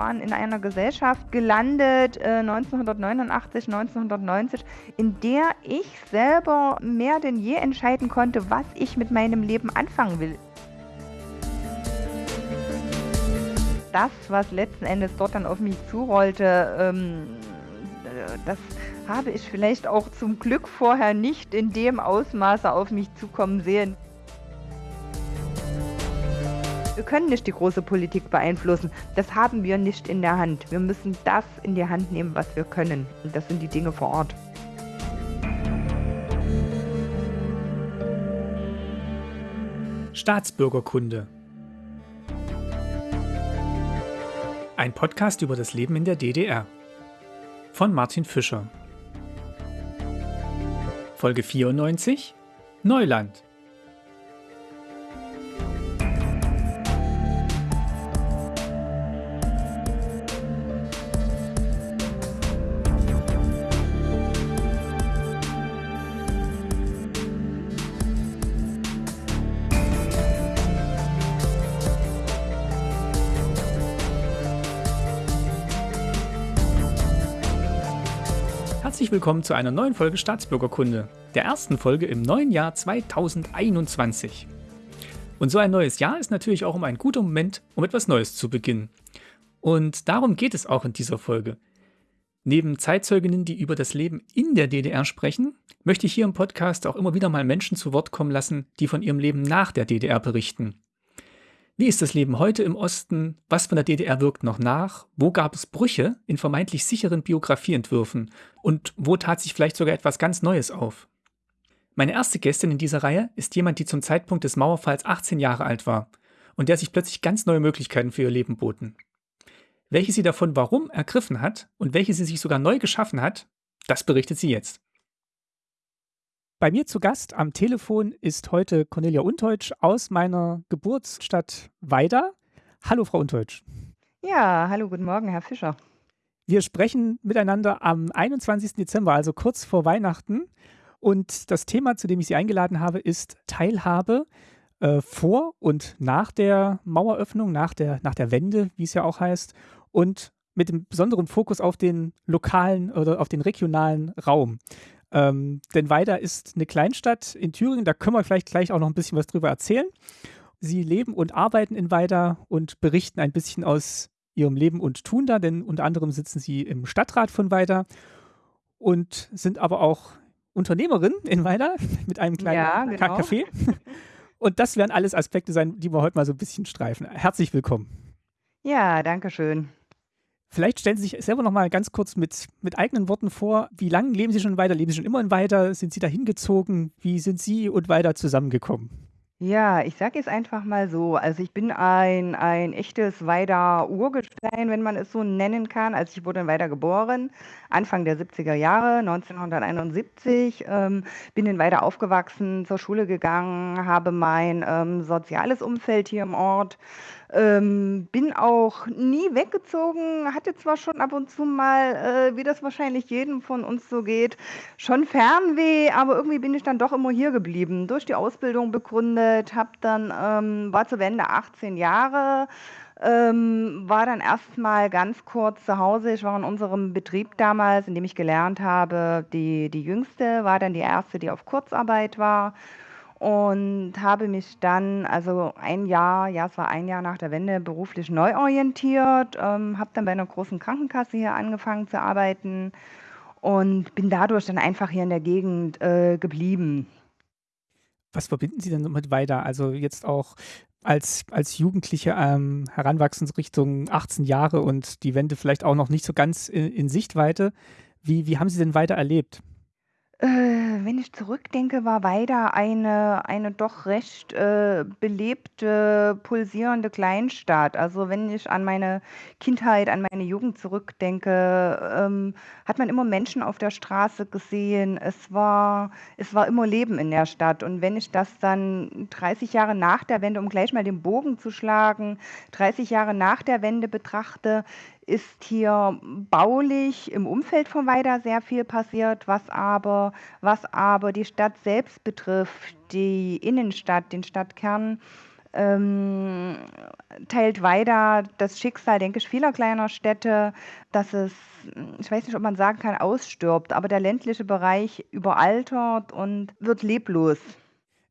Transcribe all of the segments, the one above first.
waren in einer Gesellschaft gelandet, äh, 1989, 1990, in der ich selber mehr denn je entscheiden konnte, was ich mit meinem Leben anfangen will. Das, was letzten Endes dort dann auf mich zurollte, ähm, äh, das habe ich vielleicht auch zum Glück vorher nicht in dem Ausmaße auf mich zukommen sehen. Wir können nicht die große Politik beeinflussen. Das haben wir nicht in der Hand. Wir müssen das in die Hand nehmen, was wir können. Und das sind die Dinge vor Ort. Staatsbürgerkunde. Ein Podcast über das Leben in der DDR. Von Martin Fischer. Folge 94 Neuland. Herzlich willkommen zu einer neuen Folge Staatsbürgerkunde, der ersten Folge im neuen Jahr 2021. Und so ein neues Jahr ist natürlich auch um ein guter Moment, um etwas Neues zu beginnen. Und darum geht es auch in dieser Folge. Neben Zeitzeuginnen, die über das Leben in der DDR sprechen, möchte ich hier im Podcast auch immer wieder mal Menschen zu Wort kommen lassen, die von ihrem Leben nach der DDR berichten. Wie ist das Leben heute im Osten? Was von der DDR wirkt noch nach? Wo gab es Brüche in vermeintlich sicheren Biografieentwürfen? Und wo tat sich vielleicht sogar etwas ganz Neues auf? Meine erste Gästin in dieser Reihe ist jemand, die zum Zeitpunkt des Mauerfalls 18 Jahre alt war und der sich plötzlich ganz neue Möglichkeiten für ihr Leben boten. Welche sie davon warum ergriffen hat und welche sie sich sogar neu geschaffen hat, das berichtet sie jetzt. Bei mir zu Gast am Telefon ist heute Cornelia Unteutsch aus meiner Geburtsstadt Weida. Hallo, Frau Unteutsch. Ja, hallo, guten Morgen, Herr Fischer. Wir sprechen miteinander am 21. Dezember, also kurz vor Weihnachten. Und das Thema, zu dem ich Sie eingeladen habe, ist Teilhabe äh, vor und nach der Maueröffnung, nach der, nach der Wende, wie es ja auch heißt, und mit dem besonderen Fokus auf den lokalen oder auf den regionalen Raum. Ähm, denn Weida ist eine Kleinstadt in Thüringen, da können wir vielleicht gleich auch noch ein bisschen was drüber erzählen. Sie leben und arbeiten in Weida und berichten ein bisschen aus ihrem Leben und Tun da, denn unter anderem sitzen sie im Stadtrat von Weida und sind aber auch Unternehmerin in Weida mit einem kleinen ja, genau. Café. Und das werden alles Aspekte sein, die wir heute mal so ein bisschen streifen. Herzlich willkommen. Ja, danke schön. Vielleicht stellen Sie sich selber noch mal ganz kurz mit, mit eigenen Worten vor. Wie lange leben Sie schon weiter? Leben Sie schon immer in weiter? Sind Sie da hingezogen? Wie sind Sie und weiter zusammengekommen? Ja, ich sage es einfach mal so. Also ich bin ein, ein echtes Weider Urgestein, wenn man es so nennen kann. Also ich wurde in Weider geboren, Anfang der 70er Jahre, 1971. Ähm, bin in Weider aufgewachsen, zur Schule gegangen, habe mein ähm, soziales Umfeld hier im Ort ähm, bin auch nie weggezogen, hatte zwar schon ab und zu mal, äh, wie das wahrscheinlich jedem von uns so geht, schon Fernweh, aber irgendwie bin ich dann doch immer hier geblieben. Durch die Ausbildung begründet, hab dann, ähm, war zur Wende 18 Jahre, ähm, war dann erstmal ganz kurz zu Hause. Ich war in unserem Betrieb damals, in dem ich gelernt habe, die, die jüngste, war dann die erste, die auf Kurzarbeit war und habe mich dann, also ein Jahr, ja, es war ein Jahr nach der Wende, beruflich neu orientiert, ähm, habe dann bei einer großen Krankenkasse hier angefangen zu arbeiten und bin dadurch dann einfach hier in der Gegend äh, geblieben. Was verbinden Sie denn mit weiter? Also jetzt auch als, als Jugendliche ähm, heranwachsen Richtung 18 Jahre und die Wende vielleicht auch noch nicht so ganz in, in Sichtweite. Wie, wie haben Sie denn weiter erlebt? Äh, wenn ich zurückdenke, war Weida eine eine doch recht, äh, belebte, pulsierende Kleinstadt. Also, wenn ich an meine Kindheit, an meine Jugend zurückdenke, ähm, hat man immer Menschen auf der Straße gesehen. Es war es war immer Leben in der Stadt. Und wenn ich das dann 30 Jahre nach der Wende, um gleich mal den Bogen zu schlagen, 30 Jahre nach der Wende betrachte, ist hier baulich im Umfeld von Weida sehr viel passiert, was aber, was aber die Stadt selbst betrifft, die Innenstadt, den Stadtkern, ähm, teilt weiter das Schicksal, denke ich, vieler kleiner Städte, dass es, ich weiß nicht, ob man sagen kann, ausstirbt, aber der ländliche Bereich überaltert und wird leblos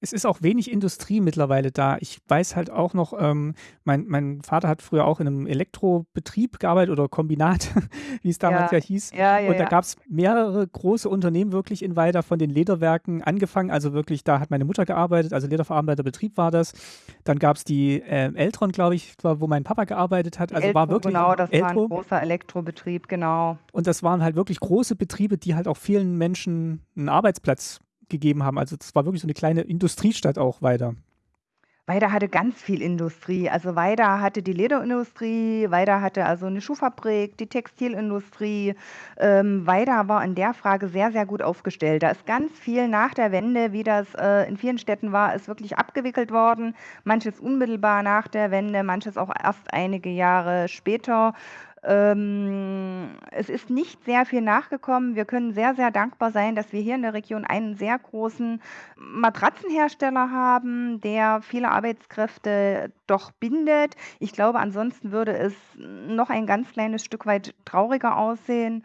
es ist auch wenig Industrie mittlerweile da. Ich weiß halt auch noch, ähm, mein, mein Vater hat früher auch in einem Elektrobetrieb gearbeitet oder Kombinat, wie es damals ja, ja hieß. Ja, ja, und da gab es mehrere große Unternehmen wirklich in Weida von den Lederwerken angefangen. Also wirklich, da hat meine Mutter gearbeitet, also Lederverarbeiterbetrieb war das. Dann gab es die äh, Eltron, glaube ich, wo mein Papa gearbeitet hat. Also Eltro, war wirklich. Genau, das Eltro. war ein großer Elektrobetrieb, genau. Und das waren halt wirklich große Betriebe, die halt auch vielen Menschen einen Arbeitsplatz gegeben haben. Also das war wirklich so eine kleine Industriestadt auch weiter. Weida hatte ganz viel Industrie. Also Weida hatte die Lederindustrie, Weida hatte also eine Schuhfabrik, die Textilindustrie. Ähm, Weida war in der Frage sehr, sehr gut aufgestellt. Da ist ganz viel nach der Wende, wie das äh, in vielen Städten war, ist wirklich abgewickelt worden. Manches unmittelbar nach der Wende, manches auch erst einige Jahre später. Ähm, es ist nicht sehr viel nachgekommen. Wir können sehr, sehr dankbar sein, dass wir hier in der Region einen sehr großen Matratzenhersteller haben, der viele Arbeitskräfte doch bindet. Ich glaube, ansonsten würde es noch ein ganz kleines Stück weit trauriger aussehen.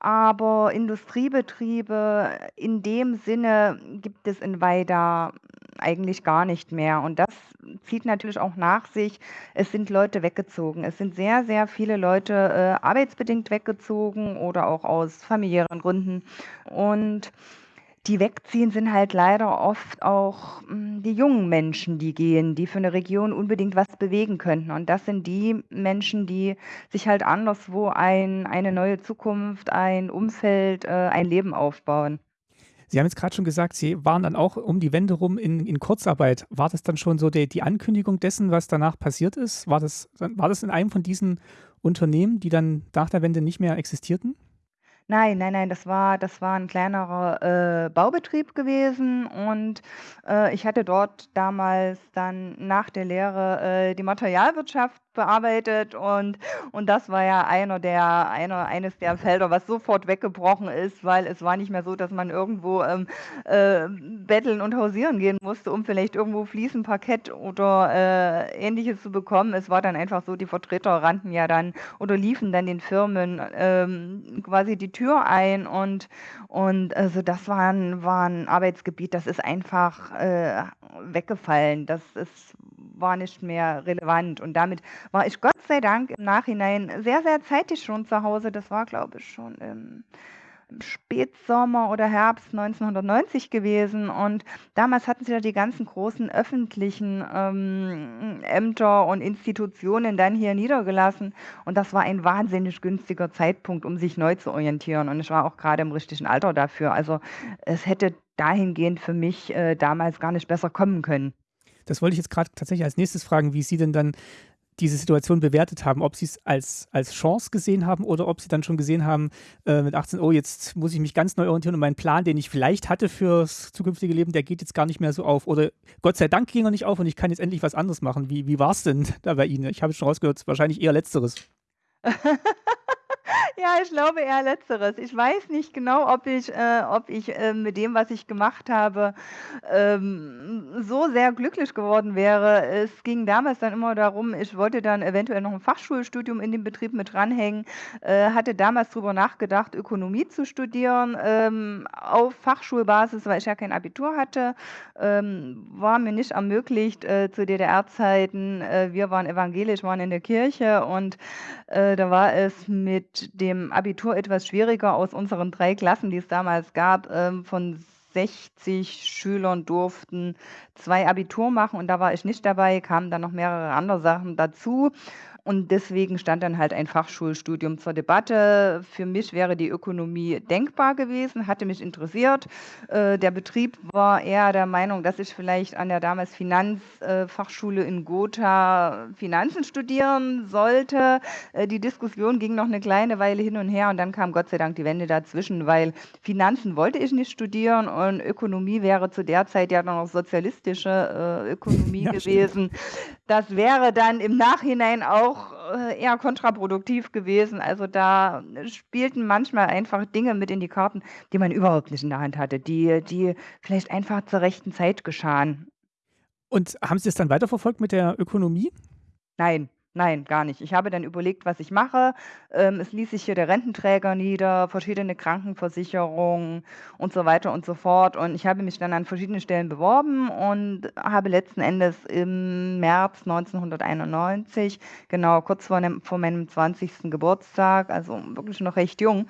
Aber Industriebetriebe in dem Sinne gibt es in Weida eigentlich gar nicht mehr. Und das zieht natürlich auch nach sich, es sind Leute weggezogen. Es sind sehr, sehr viele Leute äh, arbeitsbedingt weggezogen oder auch aus familiären Gründen. Und die wegziehen, sind halt leider oft auch hm, die jungen Menschen, die gehen, die für eine Region unbedingt was bewegen könnten. Und das sind die Menschen, die sich halt anderswo ein, eine neue Zukunft, ein Umfeld, äh, ein Leben aufbauen. Sie haben jetzt gerade schon gesagt, Sie waren dann auch um die Wende rum in, in Kurzarbeit. War das dann schon so die, die Ankündigung dessen, was danach passiert ist? War das, war das in einem von diesen Unternehmen, die dann nach der Wende nicht mehr existierten? Nein, nein, nein, das war das war 'n kleinerer, äh, Baubetrieb gewesen und, äh, ich hatte dort damals dann nach der Lehre, äh, die Materialwirtschaft bearbeitet und und das war ja einer der einer eines der Felder, was sofort weggebrochen ist, weil es war nicht mehr so, dass man irgendwo, ähm, äh, betteln und hausieren gehen musste, um vielleicht irgendwo Fliesen, Parkett oder, äh, Ähnliches zu bekommen. Es war dann einfach so, die Vertreter rannten ja dann oder liefen dann den Firmen, ähm, quasi die Tür ein und und also das war 'n war 'n Arbeitsgebiet, das ist einfach, äh, weggefallen. Das ist war nicht mehr relevant. Und damit war ich Gott sei Dank im Nachhinein sehr, sehr zeitig schon zu Hause. Das war, glaube ich, schon im, Spätsommer oder Herbst 1990 gewesen. Und damals hatten sie ja die ganzen großen öffentlichen ähm, Ämter und Institutionen dann hier niedergelassen. Und das war ein wahnsinnig günstiger Zeitpunkt, um sich neu zu orientieren. Und ich war auch gerade im richtigen Alter dafür. Also es hätte dahingehend für mich äh, damals gar nicht besser kommen können. Das wollte ich jetzt gerade tatsächlich als nächstes fragen, wie Sie denn dann diese Situation bewertet haben, ob sie es als, als Chance gesehen haben oder ob sie dann schon gesehen haben äh, mit 18, oh, jetzt muss ich mich ganz neu orientieren und mein Plan, den ich vielleicht hatte fürs zukünftige Leben, der geht jetzt gar nicht mehr so auf. Oder Gott sei Dank ging er nicht auf und ich kann jetzt endlich was anderes machen. Wie, wie war es denn da bei Ihnen? Ich habe schon rausgehört, wahrscheinlich eher letzteres. Ja, ich glaube eher Letzteres. Ich weiß nicht genau, ob ich, äh, ob ich äh, mit dem, was ich gemacht habe, ähm, so sehr glücklich geworden wäre. Es ging damals dann immer darum, ich wollte dann eventuell noch ein Fachschulstudium in dem Betrieb mit dranhängen, äh, hatte damals darüber nachgedacht, Ökonomie zu studieren ähm, auf Fachschulbasis, weil ich ja kein Abitur hatte. Ähm, war mir nicht ermöglicht äh, zu DDR-Zeiten. Äh, wir waren evangelisch, waren in der Kirche und äh, da war es mit dem Abitur etwas schwieriger. Aus unseren drei Klassen, die es damals gab, ähm, von 60 Schülern durften zwei Abitur machen und da war ich nicht dabei, kamen dann noch mehrere andere Sachen dazu. Und deswegen stand dann halt ein Fachschulstudium zur Debatte. Für mich wäre die Ökonomie denkbar gewesen, hatte mich interessiert. Äh, der Betrieb war eher der Meinung, dass ich vielleicht an der damals Finanzfachschule in Gotha Finanzen studieren sollte. Äh, die Diskussion ging noch eine kleine Weile hin und her und dann kam Gott sei Dank die Wende dazwischen, weil Finanzen wollte ich nicht studieren und Ökonomie wäre zu der Zeit ja noch sozialistische äh, Ökonomie ja, gewesen. Stimmt. Das wäre dann im Nachhinein auch äh, eher kontraproduktiv gewesen. Also da spielten manchmal einfach Dinge mit in die Karten, die man überhaupt nicht in der Hand hatte, die, die vielleicht einfach zur rechten Zeit geschahen. Und haben Sie es dann weiterverfolgt mit der Ökonomie? Nein, nein, gar nicht. Ich habe dann überlegt, was ich mache. Ähm, es ließ sich hier der Rententräger nieder, verschiedene Krankenversicherungen und so weiter und so fort. Und ich habe mich dann an verschiedenen Stellen beworben und habe letzten Endes im März 1991, genau kurz vor, nem, vor meinem 20. Geburtstag, also wirklich noch recht jung,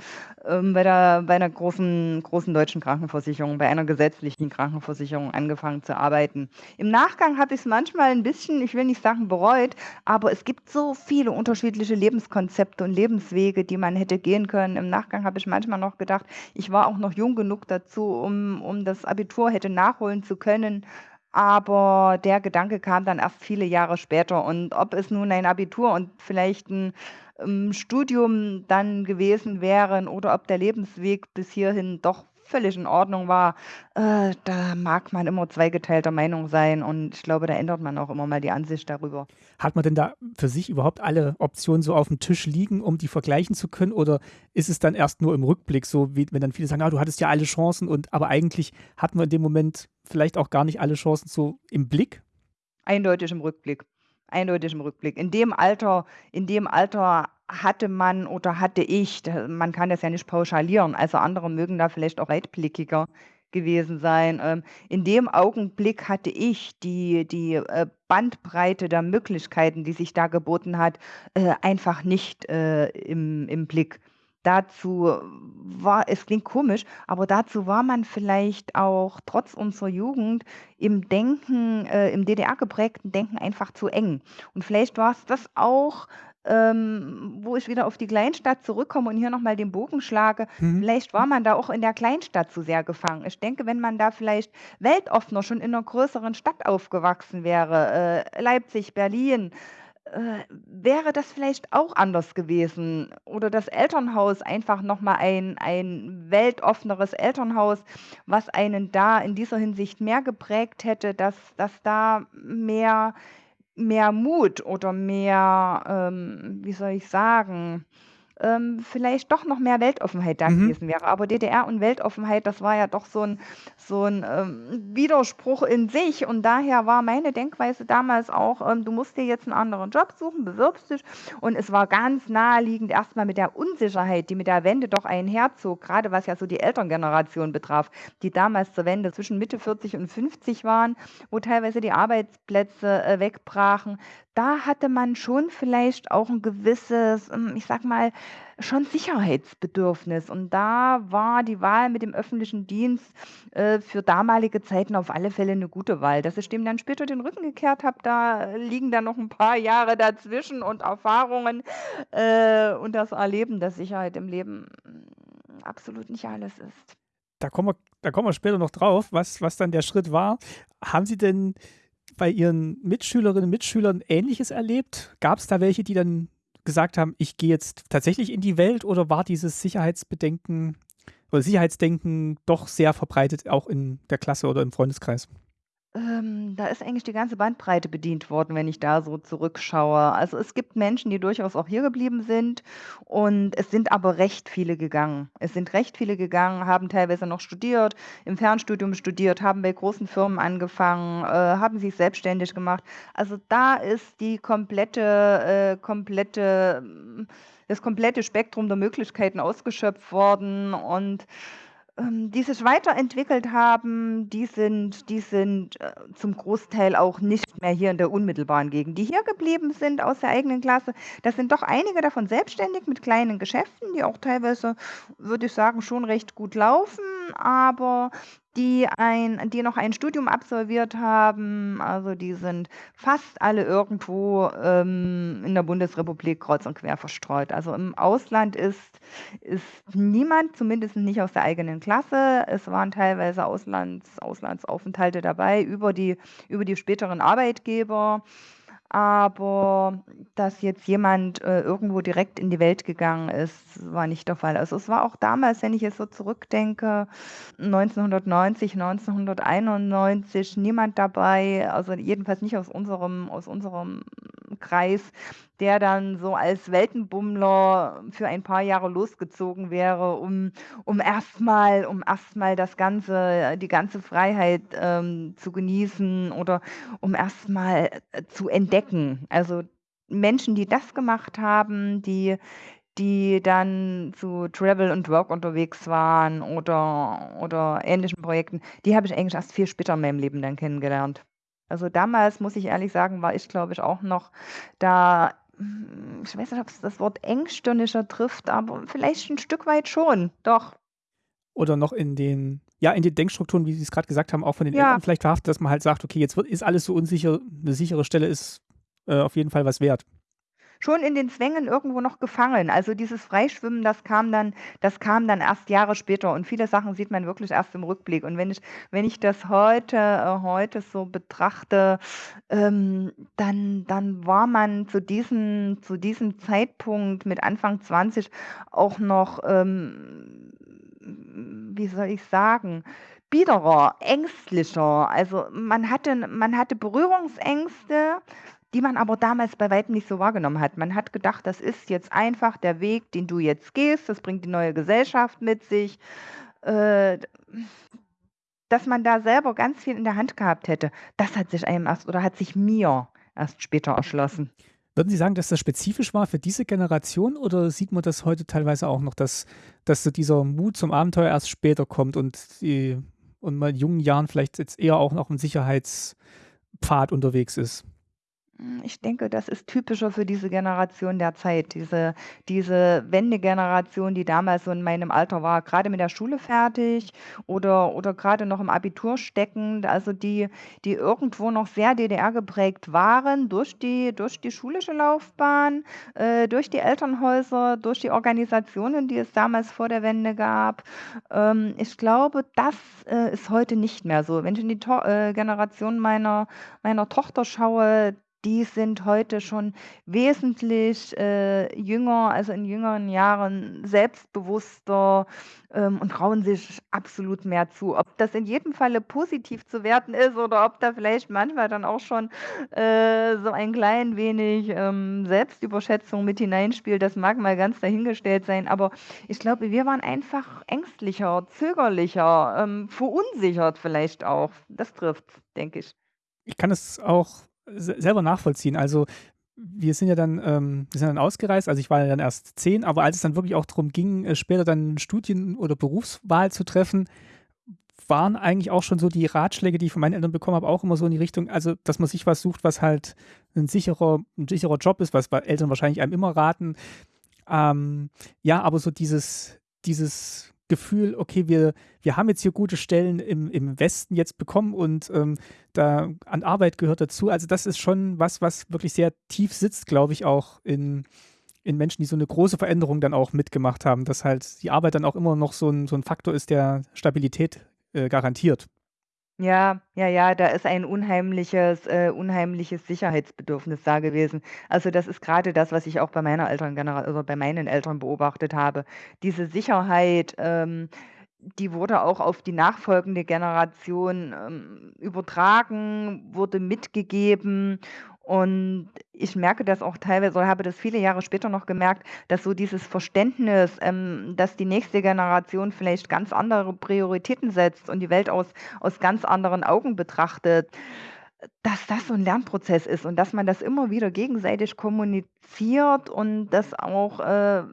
ähm, bei, der, bei einer großen, großen deutschen Krankenversicherung, bei einer gesetzlichen Krankenversicherung angefangen zu arbeiten. Im Nachgang habe ich es manchmal ein bisschen, ich will nicht sagen bereut, aber es gibt so viele unterschiedliche Lebenskonzepte und Lebenswege, die man hätte gehen können. Im Nachgang habe ich manchmal noch gedacht, ich war auch noch jung genug dazu, um, um das Abitur hätte nachholen zu können. Aber der Gedanke kam dann erst viele Jahre später. Und ob es nun ein Abitur und vielleicht ein ähm, Studium dann gewesen wären oder ob der Lebensweg bis hierhin doch völlig in Ordnung war, äh, da mag man immer zweigeteilter Meinung sein und ich glaube, da ändert man auch immer mal die Ansicht darüber. Hat man denn da für sich überhaupt alle Optionen so auf dem Tisch liegen, um die vergleichen zu können oder ist es dann erst nur im Rückblick so, wie, wenn dann viele sagen, ah, du hattest ja alle Chancen und aber eigentlich hat man in dem Moment vielleicht auch gar nicht alle Chancen so im Blick? Eindeutig im Rückblick. Eindeutig im Rückblick. In dem Alter, in dem Alter hatte man oder hatte ich, man kann das ja nicht pauschalieren, also andere mögen da vielleicht auch weitblickiger gewesen sein. Ähm, in dem Augenblick hatte ich die, die äh, Bandbreite der Möglichkeiten, die sich da geboten hat, äh, einfach nicht äh, im, im Blick. Dazu war, es klingt komisch, aber dazu war man vielleicht auch trotz unserer Jugend im Denken, im DDR geprägten Denken einfach zu eng. Und vielleicht war es das auch, ähm, wo ich wieder auf die Kleinstadt zurückkomme und hier nochmal den Bogen schlage, Mhm. vielleicht war man da auch in der Kleinstadt zu sehr gefangen. Ich denke, wenn man da vielleicht weltoffener schon in einer größeren Stadt aufgewachsen wäre, äh, Leipzig, Berlin, äh, wäre das vielleicht auch anders gewesen. Oder das Elternhaus einfach nochmal ein, ein weltoffeneres Elternhaus, was einen da in dieser Hinsicht mehr geprägt hätte, dass, dass da mehr mehr Mut oder mehr, ähm, wie soll ich sagen ähm, vielleicht doch noch mehr Weltoffenheit da Mhm. gewesen wäre. Aber DDR und Weltoffenheit, das war ja doch so ein so 'n, ähm, Widerspruch in sich. Und daher war meine Denkweise damals auch, ähm, du musst dir jetzt einen anderen Job suchen, bewirbst dich. Und es war ganz naheliegend erstmal mit der Unsicherheit, die mit der Wende doch einherzog, gerade was ja so die Elterngeneration betraf, die damals zur Wende zwischen Mitte 40 und 50 waren, wo teilweise die Arbeitsplätze, äh, wegbrachen da hatte man schon vielleicht auch ein gewisses, ähm, ich sag mal, schon Sicherheitsbedürfnis. Und da war die Wahl mit dem öffentlichen Dienst äh, für damalige Zeiten auf alle Fälle eine gute Wahl. Dass ich dem dann später den Rücken gekehrt habe, da liegen dann noch ein paar Jahre dazwischen und Erfahrungen äh, und das Erleben, dass Sicherheit im Leben mm, absolut nicht alles ist. Da kommen wir, da kommen wir später noch drauf, was, was dann der Schritt war. Haben Sie denn bei Ihren Mitschülerinnen und Mitschülern Ähnliches erlebt? Gab es da welche, die dann gesagt haben, ich gehe jetzt tatsächlich in die Welt oder war dieses Sicherheitsbedenken oder Sicherheitsdenken doch sehr verbreitet, auch in der Klasse oder im Freundeskreis? Ähm, da ist eigentlich die ganze Bandbreite bedient worden, wenn ich da so zurückschaue. Also, es gibt Menschen, die durchaus auch hier geblieben sind und es sind aber recht viele gegangen. Es sind recht viele gegangen, haben teilweise noch studiert, im Fernstudium studiert, haben bei großen Firmen angefangen, äh, haben sich selbstständig gemacht. Also, da ist die komplette äh, komplette das komplette Spektrum der Möglichkeiten ausgeschöpft worden und ähm, die sich weiterentwickelt haben, die sind die sind, äh, zum Großteil auch nicht mehr hier in der unmittelbaren Gegend. Die hier geblieben sind aus der eigenen Klasse, das sind doch einige davon selbstständig mit kleinen Geschäften, die auch teilweise, würde ich sagen, schon recht gut laufen, aber die ein die noch ein Studium absolviert haben, also die sind fast alle irgendwo, ähm, in der Bundesrepublik kreuz und quer verstreut. Also, im Ausland ist ist niemand, zumindest nicht aus der eigenen Klasse. Es waren teilweise Auslands Auslandsaufenthalte dabei über die über die späteren Arbeitgeber. Aber dass jetzt jemand, äh, irgendwo direkt in die Welt gegangen ist, war nicht der Fall. Also, es war auch damals, wenn ich jetzt so zurückdenke, 1990, 1991 niemand dabei, also jedenfalls nicht aus unserem aus unserem Kreis, der dann so als Weltenbummler für ein paar Jahre losgezogen wäre, um, um erstmal um erstmal das ganze, die ganze Freiheit ähm, zu genießen oder um erstmal äh, zu entdecken. Also Menschen, die das gemacht haben, die die dann zu Travel und Work unterwegs waren oder oder ähnlichen Projekten, die habe ich eigentlich erst viel später in meinem Leben dann kennengelernt. Also, damals, muss ich ehrlich sagen, war ich, glaube ich, auch noch da ich weiß nicht, ob es das Wort engstirniger trifft, aber vielleicht ein Stück weit schon, doch. Oder noch in den ja, in den Denkstrukturen, wie Sie es gerade gesagt haben, auch von den Ja. Eltern vielleicht verhaftet, dass man halt sagt: „Okay, jetzt wird ist alles so unsicher. Eine sichere Stelle ist, äh, auf jeden Fall was wert.“ Schon in den Zwängen irgendwo noch gefangen. Also, dieses Freischwimmen, das kam dann das kam dann erst Jahre später und viele Sachen sieht man wirklich erst im Rückblick. Und wenn ich wenn ich das heute äh, heute so betrachte, ähm, dann dann war man zu diesem zu diesem Zeitpunkt mit Anfang 20 auch noch, ähm, wie soll ich sagen, biederer, ängstlicher. Also, man hatte man hatte Berührungsängste, die man aber damals bei Weitem nicht so wahrgenommen hat. Man hat gedacht, das ist jetzt einfach der Weg, den du jetzt gehst, das bringt die neue Gesellschaft mit sich. Äh, dass man da selber ganz viel in der Hand gehabt hätte, das hat sich einem erst oder hat sich mir erst später erschlossen. Würden Sie sagen, dass das spezifisch war für diese Generation oder sieht man das heute teilweise auch noch, dass dass so dieser Mut zum Abenteuer erst später kommt und die und man in jungen Jahren vielleicht jetzt eher auch noch im Sicherheitspfad unterwegs ist? Hm, ich denke, das ist typischer für diese Generation der Zeit, diese diese Wendegeneration, die damals so in meinem Alter war, Gerade mit der Schule fertig oder oder grade noch im Abitur steckend, also die die irgendwo noch sehr DDR geprägt waren durch die durch die schulische Laufbahn, äh, durch die Elternhäuser, durch die Organisationen, die es damals vor der Wende gab. Ähm, ich glaube, das, äh, ist heute nicht mehr so. Wenn ich in die To äh, Generation meiner meiner Tochter schaue, die sind heute schon wesentlich, äh, jünger also in jüngeren Jahren selbstbewusster, ähm, und trauen sich absolut mehr zu. Ob das in jedem Falle positiv zu werten ist oder ob da vielleicht manchmal dann auch schon, äh, so ein klein wenig, ähm, Selbstüberschätzung mit hineinspielt, das mag mal ganz dahingestellt sein. Aber ich glaube, wir waren einfach ängstlicher, zögerlicher, ähm, verunsichert vielleicht auch. Das trifft's, denke ich. Ich kann es auch selber nachvollziehen. Also, wir sind ja dann ähm, wir sind dann ausgereist. Also, ich war ja dann erst 10, aber als es dann wirklich auch darum ging, äh, später dann Studien oder Berufswahl zu treffen, waren eigentlich auch schon so die Ratschläge, die ich von meinen Eltern bekommen habe, auch immer so in die Richtung, also, dass man sich was sucht, was halt ein sicherer 'n sicherer Job ist, was Eltern wahrscheinlich einem immer raten. Ähm, ja, aber so dieses dieses Gefühl, okay, wir, wir haben jetzt hier gute Stellen im, im Westen jetzt bekommen und ähm, da an Arbeit gehört dazu. Also das ist schon was, was wirklich sehr tief sitzt, glaube ich, auch in, in Menschen, die so eine große Veränderung dann auch mitgemacht haben, dass halt die Arbeit dann auch immer noch so ein, so ein Faktor ist, der Stabilität äh, garantiert. Ja, ja, ja, da ist ein unheimliches äh, unheimliches Sicherheitsbedürfnis da gewesen. Also, das ist gerade das, was ich auch bei meiner Elterngenera oder bei meinen Eltern beobachtet habe. Diese Sicherheit, ähm, die wurde auch auf die nachfolgende Generation, ähm, übertragen, wurde mitgegeben und ich merke das auch teilweise oder habe das viele Jahre später noch gemerkt, dass so dieses Verständnis, ähm, dass die nächste Generation vielleicht ganz andere Prioritäten setzt und die Welt aus aus ganz anderen Augen betrachtet, dass das so 'n Lernprozess ist und dass man das immer wieder gegenseitig kommuniziert und das auch, äh,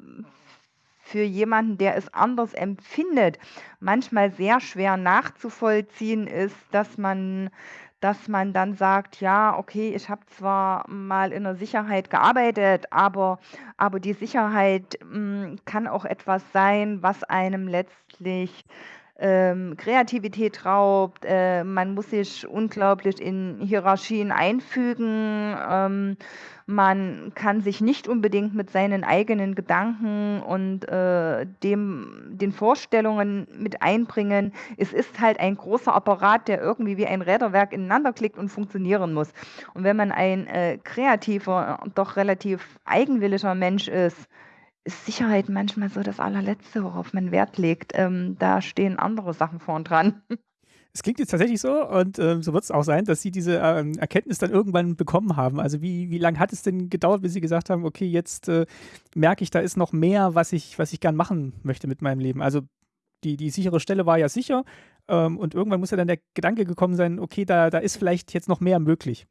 für jemanden, der es anders empfindet, manchmal sehr schwer nachzuvollziehen ist, dass man dass man dann sagt: „Ja, okay, ich habe zwar mal in der Sicherheit gearbeitet, aber aber die Sicherheit, hm, kann auch etwas sein, was einem letztlich, ähm, Kreativität raubt. Äh, man muss sich unglaublich in Hierarchien einfügen. Ähm, man kann sich nicht unbedingt mit seinen eigenen Gedanken und, äh, dem den Vorstellungen mit einbringen. Es ist halt ein großer Apparat, der irgendwie wie ein Räderwerk ineinanderklickt und funktionieren muss. Und wenn man ein, äh, kreativer, doch relativ eigenwilliger Mensch ist, ist Sicherheit manchmal so das Allerletzte, worauf man Wert legt. Ähm, da stehen andere Sachen vorn dran. Es klingt jetzt tatsächlich so und äh, so wird es auch sein, dass Sie diese ähm, Erkenntnis dann irgendwann bekommen haben. Also wie, wie lange hat es denn gedauert, bis Sie gesagt haben, okay, jetzt äh, merke ich, da ist noch mehr, was ich, was ich gern machen möchte mit meinem Leben. Also die, die sichere Stelle war ja sicher ähm, und irgendwann muss ja dann der Gedanke gekommen sein, okay, da, da ist vielleicht jetzt noch mehr möglich.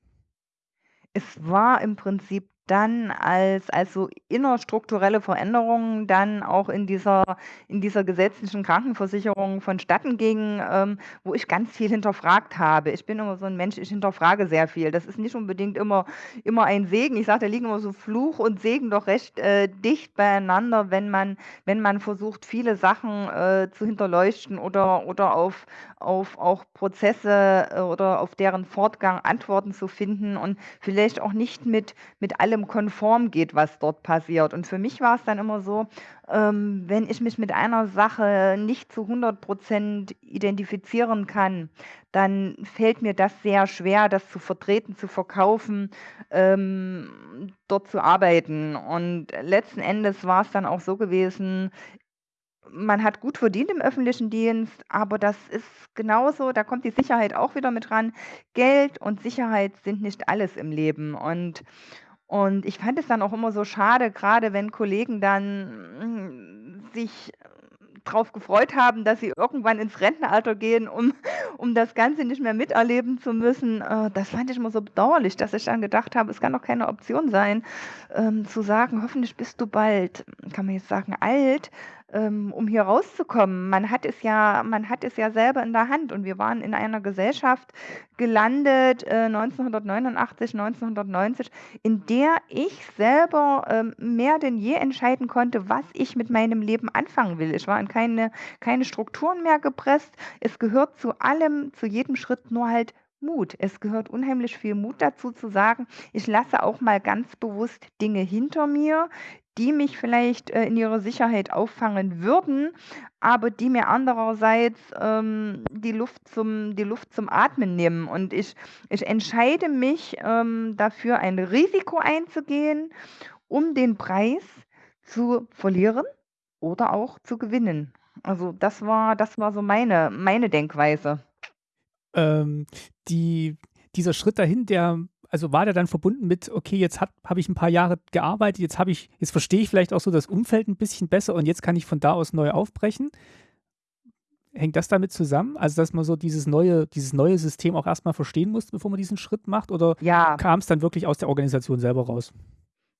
Es war im Prinzip dann als als so innerstrukturelle Veränderungen dann auch in dieser in dieser gesetzlichen Krankenversicherung vonstatten ging, ähm, wo ich ganz viel hinterfragt habe. Ich bin immer so ein Mensch, ich hinterfrage sehr viel. Das ist nicht unbedingt immer immer ein Segen. Ich sage, da liegen immer so Fluch und Segen doch recht, äh, dicht beieinander, wenn man wenn man versucht, viele Sachen, äh, zu hinterleuchten oder oder auf auf auch Prozesse, äh, oder auf deren Fortgang Antworten zu finden und vielleicht auch nicht mit mit allem konform geht, was dort passiert. Und für mich war es dann immer so, ähm, wenn ich mich mit einer Sache nicht zu 100% identifizieren kann, dann fällt mir das sehr schwer, das zu vertreten, zu verkaufen, ähm, dort zu arbeiten. Und letzten Endes war es dann auch so gewesen man hat gut verdient im öffentlichen Dienst, aber das ist genauso, da kommt die Sicherheit auch wieder mit ran. Geld und Sicherheit sind nicht alles im Leben. Und, und ich fand es dann auch immer so schade, gerade wenn Kollegen dann mm, sich drauf gefreut haben, dass sie irgendwann ins Rentenalter gehen, um, um das Ganze nicht mehr miterleben zu müssen. Äh, das fand ich immer so bedauerlich, dass ich dann gedacht habe, es kann doch keine Option sein, ähm, zu sagen, hoffentlich bist du bald, kann man jetzt sagen, alt, ähm, um hier rauszukommen. Man hat es ja man hat es ja selber in der Hand und wir waren in einer Gesellschaft gelandet, äh, 1989, 1990, in der ich selber, ähm, mehr denn je entscheiden konnte, was ich mit meinem Leben anfangen will. Ich war in keine keine Strukturen mehr gepresst. Es gehört zu allem, zu jedem Schritt nur halt Mut. Es gehört unheimlich viel Mut dazu zu sagen, ich lasse auch mal ganz bewusst Dinge hinter mir, die mich vielleicht, äh, in ihrer Sicherheit auffangen würden, aber die mir andererseits, ähm, die Luft zum die Luft zum Atmen nehmen. Und ich ich entscheide mich, ähm, dafür, ein Risiko einzugehen, um den Preis zu verlieren oder auch zu gewinnen. Also, das war das war so meine meine Denkweise. Ähm, die dieser Schritt dahin, der also war der dann verbunden mit, okay, jetzt habe ich ein paar Jahre gearbeitet, jetzt habe ich, jetzt verstehe ich vielleicht auch so das Umfeld ein bisschen besser und jetzt kann ich von da aus neu aufbrechen. Hängt das damit zusammen? Also, dass man so dieses neue, dieses neue System auch erstmal verstehen muss, bevor man diesen Schritt macht? Oder Ja. kam es dann wirklich aus der Organisation selber raus?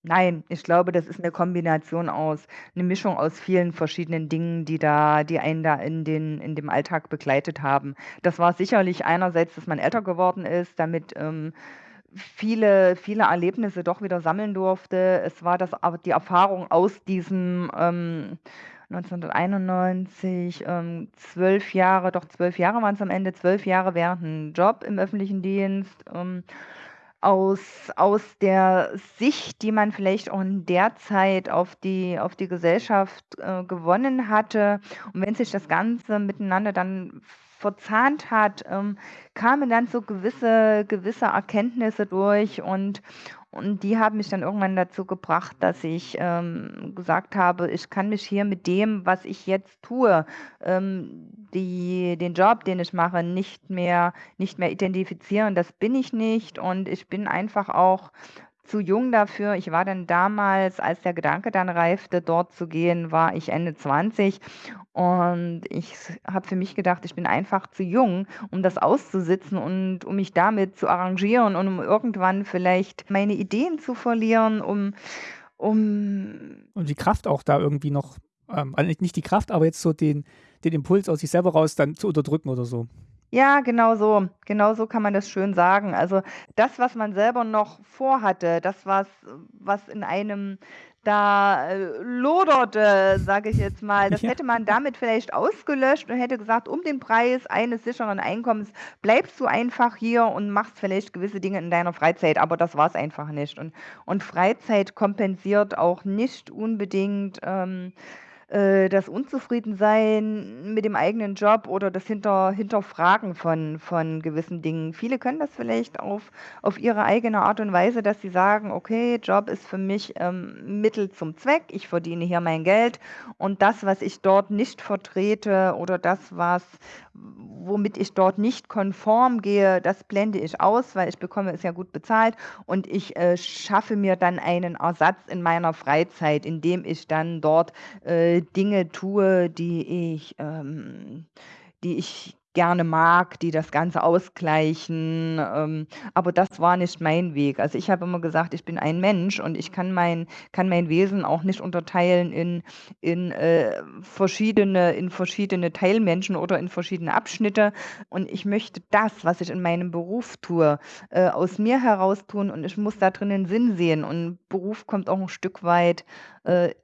Nein, ich glaube, das ist eine Kombination aus eine Mischung aus vielen verschiedenen Dingen, die da die einen da in den in dem Alltag begleitet haben. Das war sicherlich einerseits, dass man älter geworden ist, damit, ähm, viele viele Erlebnisse doch wieder sammeln durfte. Es war das die Erfahrung aus diesem, ähm, 1991, ähm, 12 Jahre doch 12 Jahre waren es am Ende, 12 Jahre während 'n Job im öffentlichen Dienst, ähm, aus aus der Sicht, die man vielleicht auch in der Zeit auf die auf die Gesellschaft, äh, gewonnen hatte. Und wenn sich das Ganze miteinander dann verzahnt hat, ähm, kamen dann so gewisse gewisse Erkenntnisse durch und und die haben mich dann irgendwann dazu gebracht, dass ich, ähm, gesagt habe, ich kann mich hier mit dem, was ich jetzt tue, ähm, die den Job, den ich mache, nicht mehr nicht mehr identifizieren. Das bin ich nicht und ich bin einfach auch zu jung dafür. Ich war dann damals, als der Gedanke dann reifte, dort zu gehen, war ich Ende 20 und ich habe für mich gedacht, ich bin einfach zu jung, um das auszusitzen und um mich damit zu arrangieren und um irgendwann vielleicht meine Ideen zu verlieren, um um Und die Kraft auch da irgendwie noch, ähm, also nicht die Kraft, aber jetzt so den den Impuls aus sich selber raus dann zu unterdrücken oder so. Ja, genau so. Genau so kann man das schön sagen. Also, das, was man selber noch vorhatte, das, was was in einem da, äh, loderte, sage ich jetzt mal, das Ja. hätte man damit vielleicht ausgelöscht und hätte gesagt: „Um den Preis eines sicheren Einkommens bleibst du einfach hier und machst vielleicht gewisse Dinge in deiner Freizeit“, aber das war's einfach nicht. Und und Freizeit kompensiert auch nicht unbedingt, ähm äh, das Unzufriedensein mit dem eigenen Job oder das Hinter Hinterfragen von von gewissen Dingen. Viele können das vielleicht auf auf ihre eigene Art und Weise, dass sie sagen: „Okay, Job ist für mich, ähm, Mittel zum Zweck. Ich verdiene hier mein Geld und das, was ich dort nicht vertrete oder das, was womit ich dort nicht konform gehe, das blende ich aus, weil ich bekomme es ja gut bezahlt und ich, äh, schaffe mir dann einen Ersatz in meiner Freizeit, indem ich dann dort, äh, Dinge tue, die ich ähm, die ich gerne mag, die das Ganze ausgleichen, ähm, aber das war nicht mein Weg. Also, ich habe immer gesagt, ich bin ein Mensch und ich kann mein kann mein Wesen auch nicht unterteilen in in, äh, verschiedene in verschiedene Teilmenschen oder in verschiedene Abschnitte und ich möchte das, was ich in meinem Beruf tue, äh, aus mir heraus tun und ich muss da drin 'nen Sinn sehen und Beruf kommt auch 'n Stück weit, äh,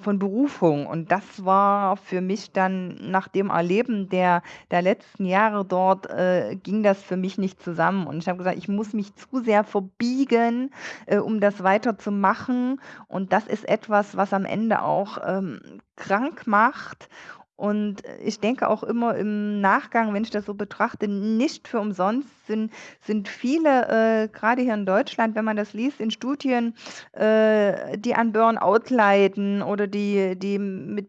von Berufung. Und das war für mich dann nach dem Erleben der der letzten Jahre dort, äh, ging das für mich nicht zusammen. Und ich habe gesagt: „Ich muss mich zu sehr verbiegen, äh, um das weiterzumachen.“ Und das ist etwas, was am Ende auch, ähm, krank macht und ich denke auch immer im Nachgang, wenn ich das so betrachte, nicht für umsonst sind sind viele, äh, grade hier in Deutschland, wenn man das liest in Studien, äh, die an Burnout leiden oder die die mit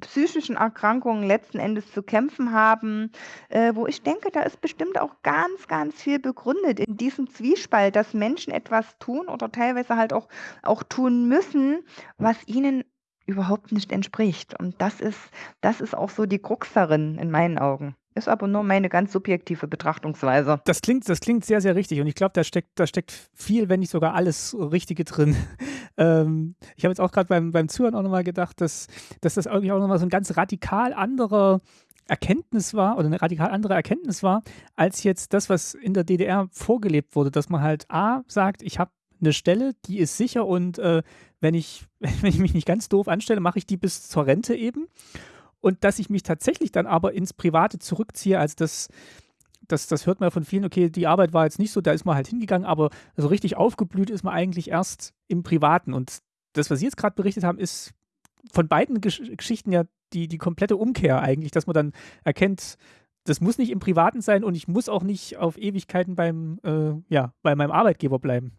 psychischen Erkrankungen letzten Endes zu kämpfen haben, äh, wo ich denke, da ist bestimmt auch ganz, ganz viel begründet in diesem Zwiespalt, dass Menschen etwas tun oder teilweise halt auch auch tun müssen, was ihnen überhaupt nicht entspricht. Und das ist das ist auch so die Krux darin in meinen Augen. Ist aber nur meine ganz subjektive Betrachtungsweise. Das klingt das klingt sehr, sehr richtig und ich glaube, da steckt da steckt viel, wenn nicht sogar alles Richtige drin. Ähm, ich habe jetzt auch gerade beim beim Zuhören auch noch mal gedacht, dass dass das irgendwie auch noch mal so 'n ganz radikal anderer Erkenntnis war oder 'ne radikal andere Erkenntnis war, als jetzt das, was in der DDR vorgelebt wurde, dass man halt A sagt: „Ich habe 'ne Stelle, die ist sicher und, äh, wenn ich wenn ich mich nicht ganz doof anstelle, mache ich die bis zur Rente eben.“ Und dass ich mich tatsächlich dann aber ins Private zurückziehe, also das das das hört man von vielen, okay, die Arbeit war jetzt nicht so, da ist man halt hingegangen, aber so richtig aufgeblüht ist man eigentlich erst im Privaten. Und das, was Sie jetzt gerade berichtet haben, ist von beiden Gesch Geschichten ja die die komplette Umkehr eigentlich, dass man dann erkennt, das muss nicht im Privaten sein und ich muss auch nicht auf Ewigkeiten beim äh, ja, bei meinem Arbeitgeber bleiben.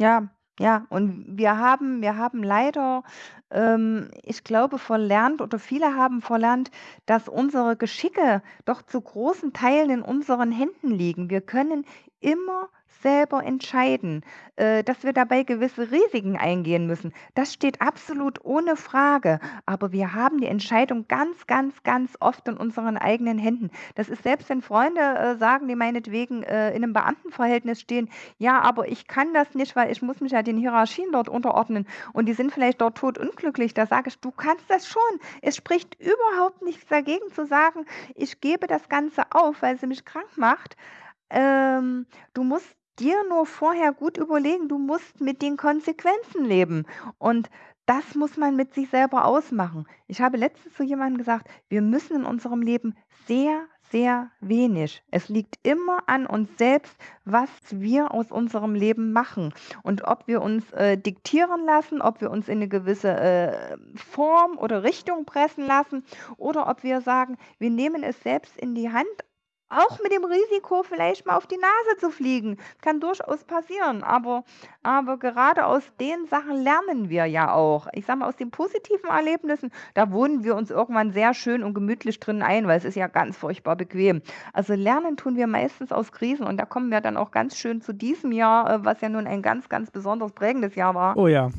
Ja, ja, und wir haben wir haben leider, ähm, ich glaube, verlernt oder viele haben verlernt, dass unsere Geschicke doch zu großen Teilen in unseren Händen liegen. Wir können immer selber entscheiden, äh, dass wir dabei gewisse Risiken eingehen müssen. Das steht absolut ohne Frage, aber wir haben die Entscheidung ganz, ganz, ganz oft in unseren eigenen Händen. Das ist selbst wenn Freunde, äh, sagen, die meinetwegen, äh, in 'nem Beamtenverhältnis stehen: „Ja, aber ich kann das nicht, weil ich muss mich ja den Hierarchien dort unterordnen.“ Und die sind vielleicht dort todunglücklich. Da sage ich: „Du kannst das schon.“ Es spricht überhaupt nichts dagegen zu sagen: „Ich gebe das Ganze auf, weil sie mich krank macht.“ Ähm, du musst dir nur vorher gut überlegen, du musst mit den Konsequenzen leben und das muss man mit sich selber ausmachen. Ich habe letztens zu jemandem gesagt: „Wir müssen in unserem Leben sehr, sehr wenig. Es liegt immer an uns selbst, was wir aus unserem Leben machen und ob wir uns, äh, diktieren lassen, ob wir uns in 'ne gewisse, äh, Form oder Richtung pressen lassen oder ob wir sagen, wir nehmen es selbst in die Hand, auch mit dem Risiko, vielleicht mal auf die Nase zu fliegen. Kann durchaus passieren, aber aber gerade aus den Sachen lernen wir ja auch. Ich sage mal, aus den positiven Erlebnissen, da wohnen wir uns irgendwann sehr schön und gemütlich drin ein, weil es ist ja ganz furchtbar bequem. Also, lernen tun wir meistens aus Krisen und da kommen wir dann auch ganz schön zu diesem Jahr, äh, was ja nun ein ganz, ganz besonders prägendes Jahr war. Oh ja.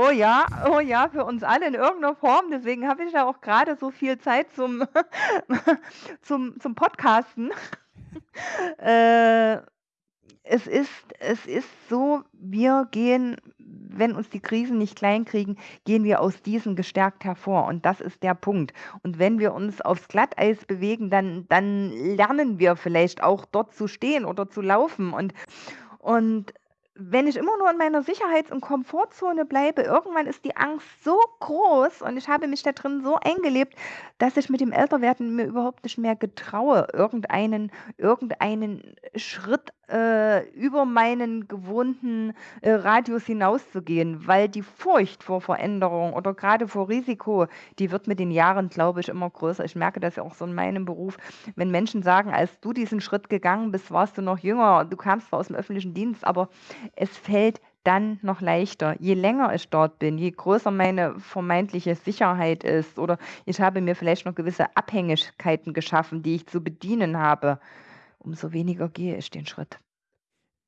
Oh ja, oh ja, für uns alle in irgend 'ner Form. Deswegen habe ich ja auch grade so viel Zeit zum zum zum Podcasten. Äh, es ist es ist so, wir gehen, wenn uns die Krisen nicht klein kriegen, gehen wir aus diesen gestärkt hervor und das ist der Punkt. Und wenn wir uns aufs Glatteis bewegen, dann dann lernen wir vielleicht auch dort zu stehen oder zu laufen und und wenn ich immer nur in meiner Sicherheits und Komfortzone bleibe, irgendwann ist die Angst so groß und ich habe mich da drin so eingelebt, dass ich mit dem Älterwerden mir überhaupt nicht mehr getraue, irgendeinen irgendeinen Schritt, äh, über meinen gewohnten, äh, Radius hinauszugehen, weil die Furcht vor Veränderung oder gerade vor Risiko, die wird mit den Jahren, glaube ich, immer größer. Ich merke das ja auch so in meinem Beruf, wenn Menschen sagen: „Als du diesen Schritt gegangen bist, warst du noch jünger. Du kamst zwar aus dem öffentlichen Dienst, aber es fällt dann noch leichter. Je länger ich dort bin, je größer meine vermeintliche Sicherheit ist oder ich habe mir vielleicht noch gewisse Abhängigkeiten geschaffen, die ich zu bedienen habe, umso weniger gehe ich den Schritt.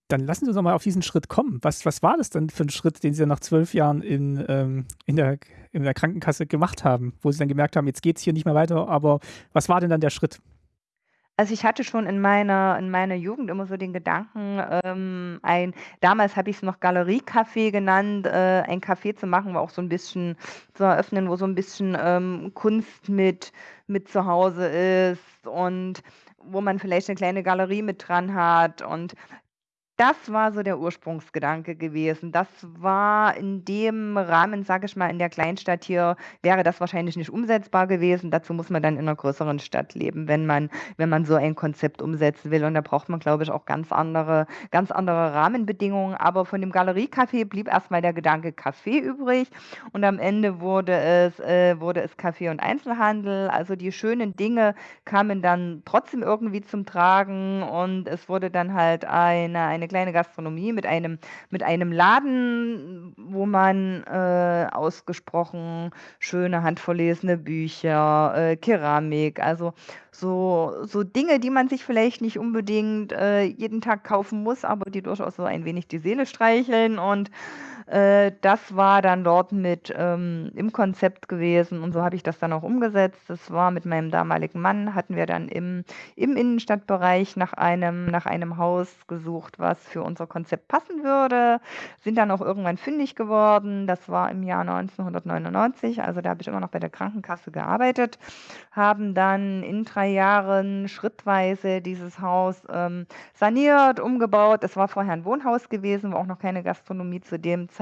Dann lassen Sie uns noch mal auf diesen Schritt kommen. Was was war das denn für ein Schritt, den Sie nach zwölf Jahren in, ähm, in der in der Krankenkasse gemacht haben, wo Sie dann gemerkt haben: „Jetzt geht es hier nicht mehr weiter“, aber was war denn dann der Schritt? Also, ich hatte schon in meiner in meiner Jugend immer so den Gedanken, ähm, ein damals habe ich es noch Galeriecafé genannt, äh, ein Café zu machen, wo auch so ein bisschen zu eröffnen, wo so ein bisschen, ähm, Kunst mit mit zu Hause ist und wo man vielleicht eine kleine Galerie mit dran hat und das war so der Ursprungsgedanke gewesen. Das war in dem Rahmen, sage ich mal, in der Kleinstadt hier wäre das wahrscheinlich nicht umsetzbar gewesen. Dazu muss man dann in einer größeren Stadt leben, wenn man wenn man so ein Konzept umsetzen will. Und da braucht man, glaube ich, auch ganz andere ganz andere Rahmenbedingungen. Aber von dem Galeriecafé blieb erst mal der Gedanke Café übrig und am Ende wurde es äh, wurde es Café und Einzelhandel. Also, die schönen Dinge kamen dann trotzdem irgendwie zum Tragen und es wurde dann halt eine eine kleine Gastronomie mit einem mit einem Laden, wo man, äh, ausgesprochen schöne handverlesene Bücher, äh, Keramik, also so so Dinge, die man sich vielleicht nicht unbedingt, äh, jeden Tag kaufen muss, aber die durchaus so ein wenig die Seele streicheln und äh, das war dann dort mit ähm, im Konzept gewesen und so habe ich das dann auch umgesetzt. Das war mit meinem damaligen Mann, hatten wir dann im, im Innenstadtbereich nach einem, nach einem Haus gesucht, was für unser Konzept passen würde. Sind dann auch irgendwann fündig geworden. Das war im Jahr 1999, also da habe ich immer noch bei der Krankenkasse gearbeitet, haben dann in drei Jahren schrittweise dieses Haus ähm, saniert, umgebaut. Es war vorher ein Wohnhaus gewesen, wo auch noch keine Gastronomie zu dem Zeitpunkt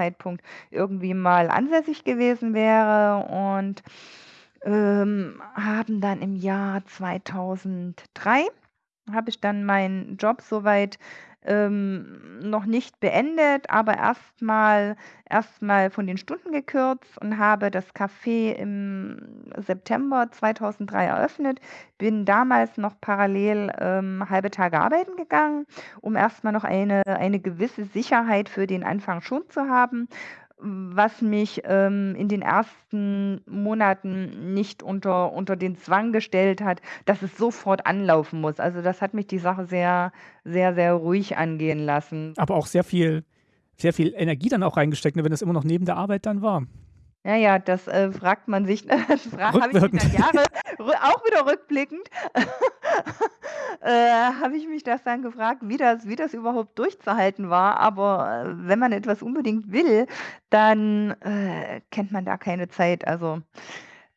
irgendwie mal ansässig gewesen wäre und ähm, haben dann im Jahr 2003 habe ich dann meinen Job soweit ähm, noch nicht beendet, aber erstmal erstmal von den Stunden gekürzt und habe das Café im September 2003 eröffnet. Bin damals noch parallel ähm, halbe Tage arbeiten gegangen, um erstmal noch eine, eine gewisse Sicherheit für den Anfang schon zu haben was mich, ähm, in den ersten Monaten nicht unter unter den Zwang gestellt hat, dass es sofort anlaufen muss. Also, das hat mich die Sache sehr, sehr, sehr ruhig angehen lassen. Aber auch sehr viel sehr viel Energie dann auch reingesteckt, ne, wenn das immer noch neben der Arbeit dann war. Ja, ja, das, äh, fragt man sich das fra habe ich mich dann Jahre auch wieder rückblickend, äh, habe ich mich das dann gefragt, wie das wie das überhaupt durchzuhalten war. Aber, äh, wenn man etwas unbedingt will, dann, äh, kennt man da keine Zeit. Also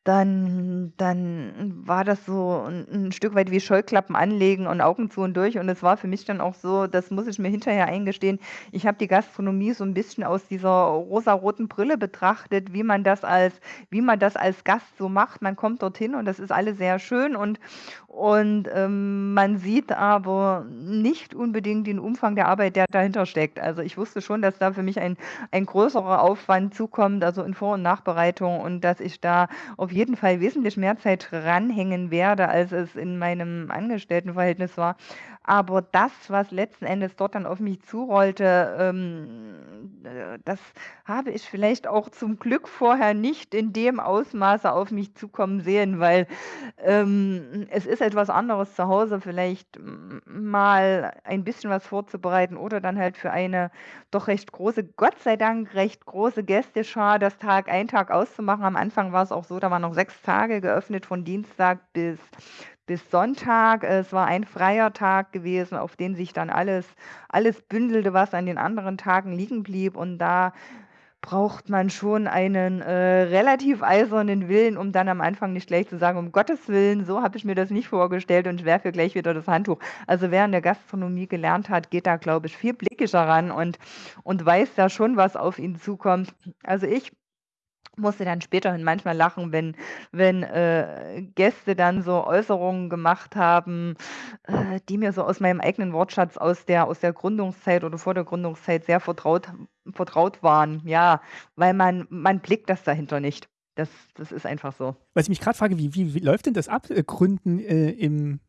dann dann war das so 'n 'n Stück weit wie Scheuklappen anlegen und Augen zu und durch. Und es war für mich dann auch so, das muss ich mir hinterher eingestehen, ich habe die Gastronomie so 'n bisschen aus dieser rosaroten Brille betrachtet, wie man das als wie man das als Gast so macht. Man kommt dorthin und das ist alles sehr schön und und, ähm, man sieht aber nicht unbedingt den Umfang der Arbeit, der dahinter steckt. Also, ich wusste schon, dass da für mich ein ein größerer Aufwand zukommt, also in Vor und Nachbereitung und dass ich da auf jeden Fall wesentlich mehr Zeit ranhängen werde, als es in meinem Angestelltenverhältnis war. Aber das, was letzten Endes dort dann auf mich zurollte, ähm, äh, das habe ich vielleicht auch zum Glück vorher nicht in dem Ausmaße auf mich zukommen sehen, weil, ähm, es ist etwas anderes zu Hause vielleicht mal ein bisschen was vorzubereiten oder dann halt für eine doch recht große Gott sei Dank recht große Gästeschar das Tag ein, Tag auszumachen. Am Anfang war es auch so, da waren noch 6 Tage geöffnet von Dienstag bis bis Sonntag. Es war ein freier Tag gewesen, auf den sich dann alles alles bündelte, was an den anderen Tagen liegen blieb. Und da braucht man schon einen äh, relativ eisernen Willen, um dann am Anfang nicht gleich zu sagen, um Gottes Willen, so habe ich mir das nicht vorgestellt und ich werfe gleich wieder das Handtuch. Also wer in der Gastronomie gelernt hat, geht da, glaube ich, viel blickischer ran und, und weiß da schon, was auf ihn zukommt. Also ich musste dann späterhin manchmal lachen, wenn, wenn äh, Gäste dann so Äußerungen gemacht haben, äh, die mir so aus meinem eigenen Wortschatz aus der, aus der Gründungszeit oder vor der Gründungszeit sehr vertraut, vertraut waren. Ja, weil man, man blickt das dahinter nicht. Das, das ist einfach so. Was ich mich gerade frage, wie, wie, wie läuft denn das ab, äh, Gründen äh, im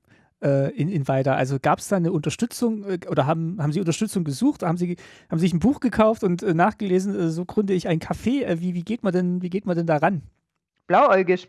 äh, in, in weiter? Also gab es da eine Unterstützung äh, oder haben, haben Sie Unterstützung gesucht? Haben Sie, haben Sie sich ein Buch gekauft und äh, nachgelesen, äh, so gründe ich ein Café? Äh, wie, wie, geht man denn, wie geht man denn da ran? Blauäugig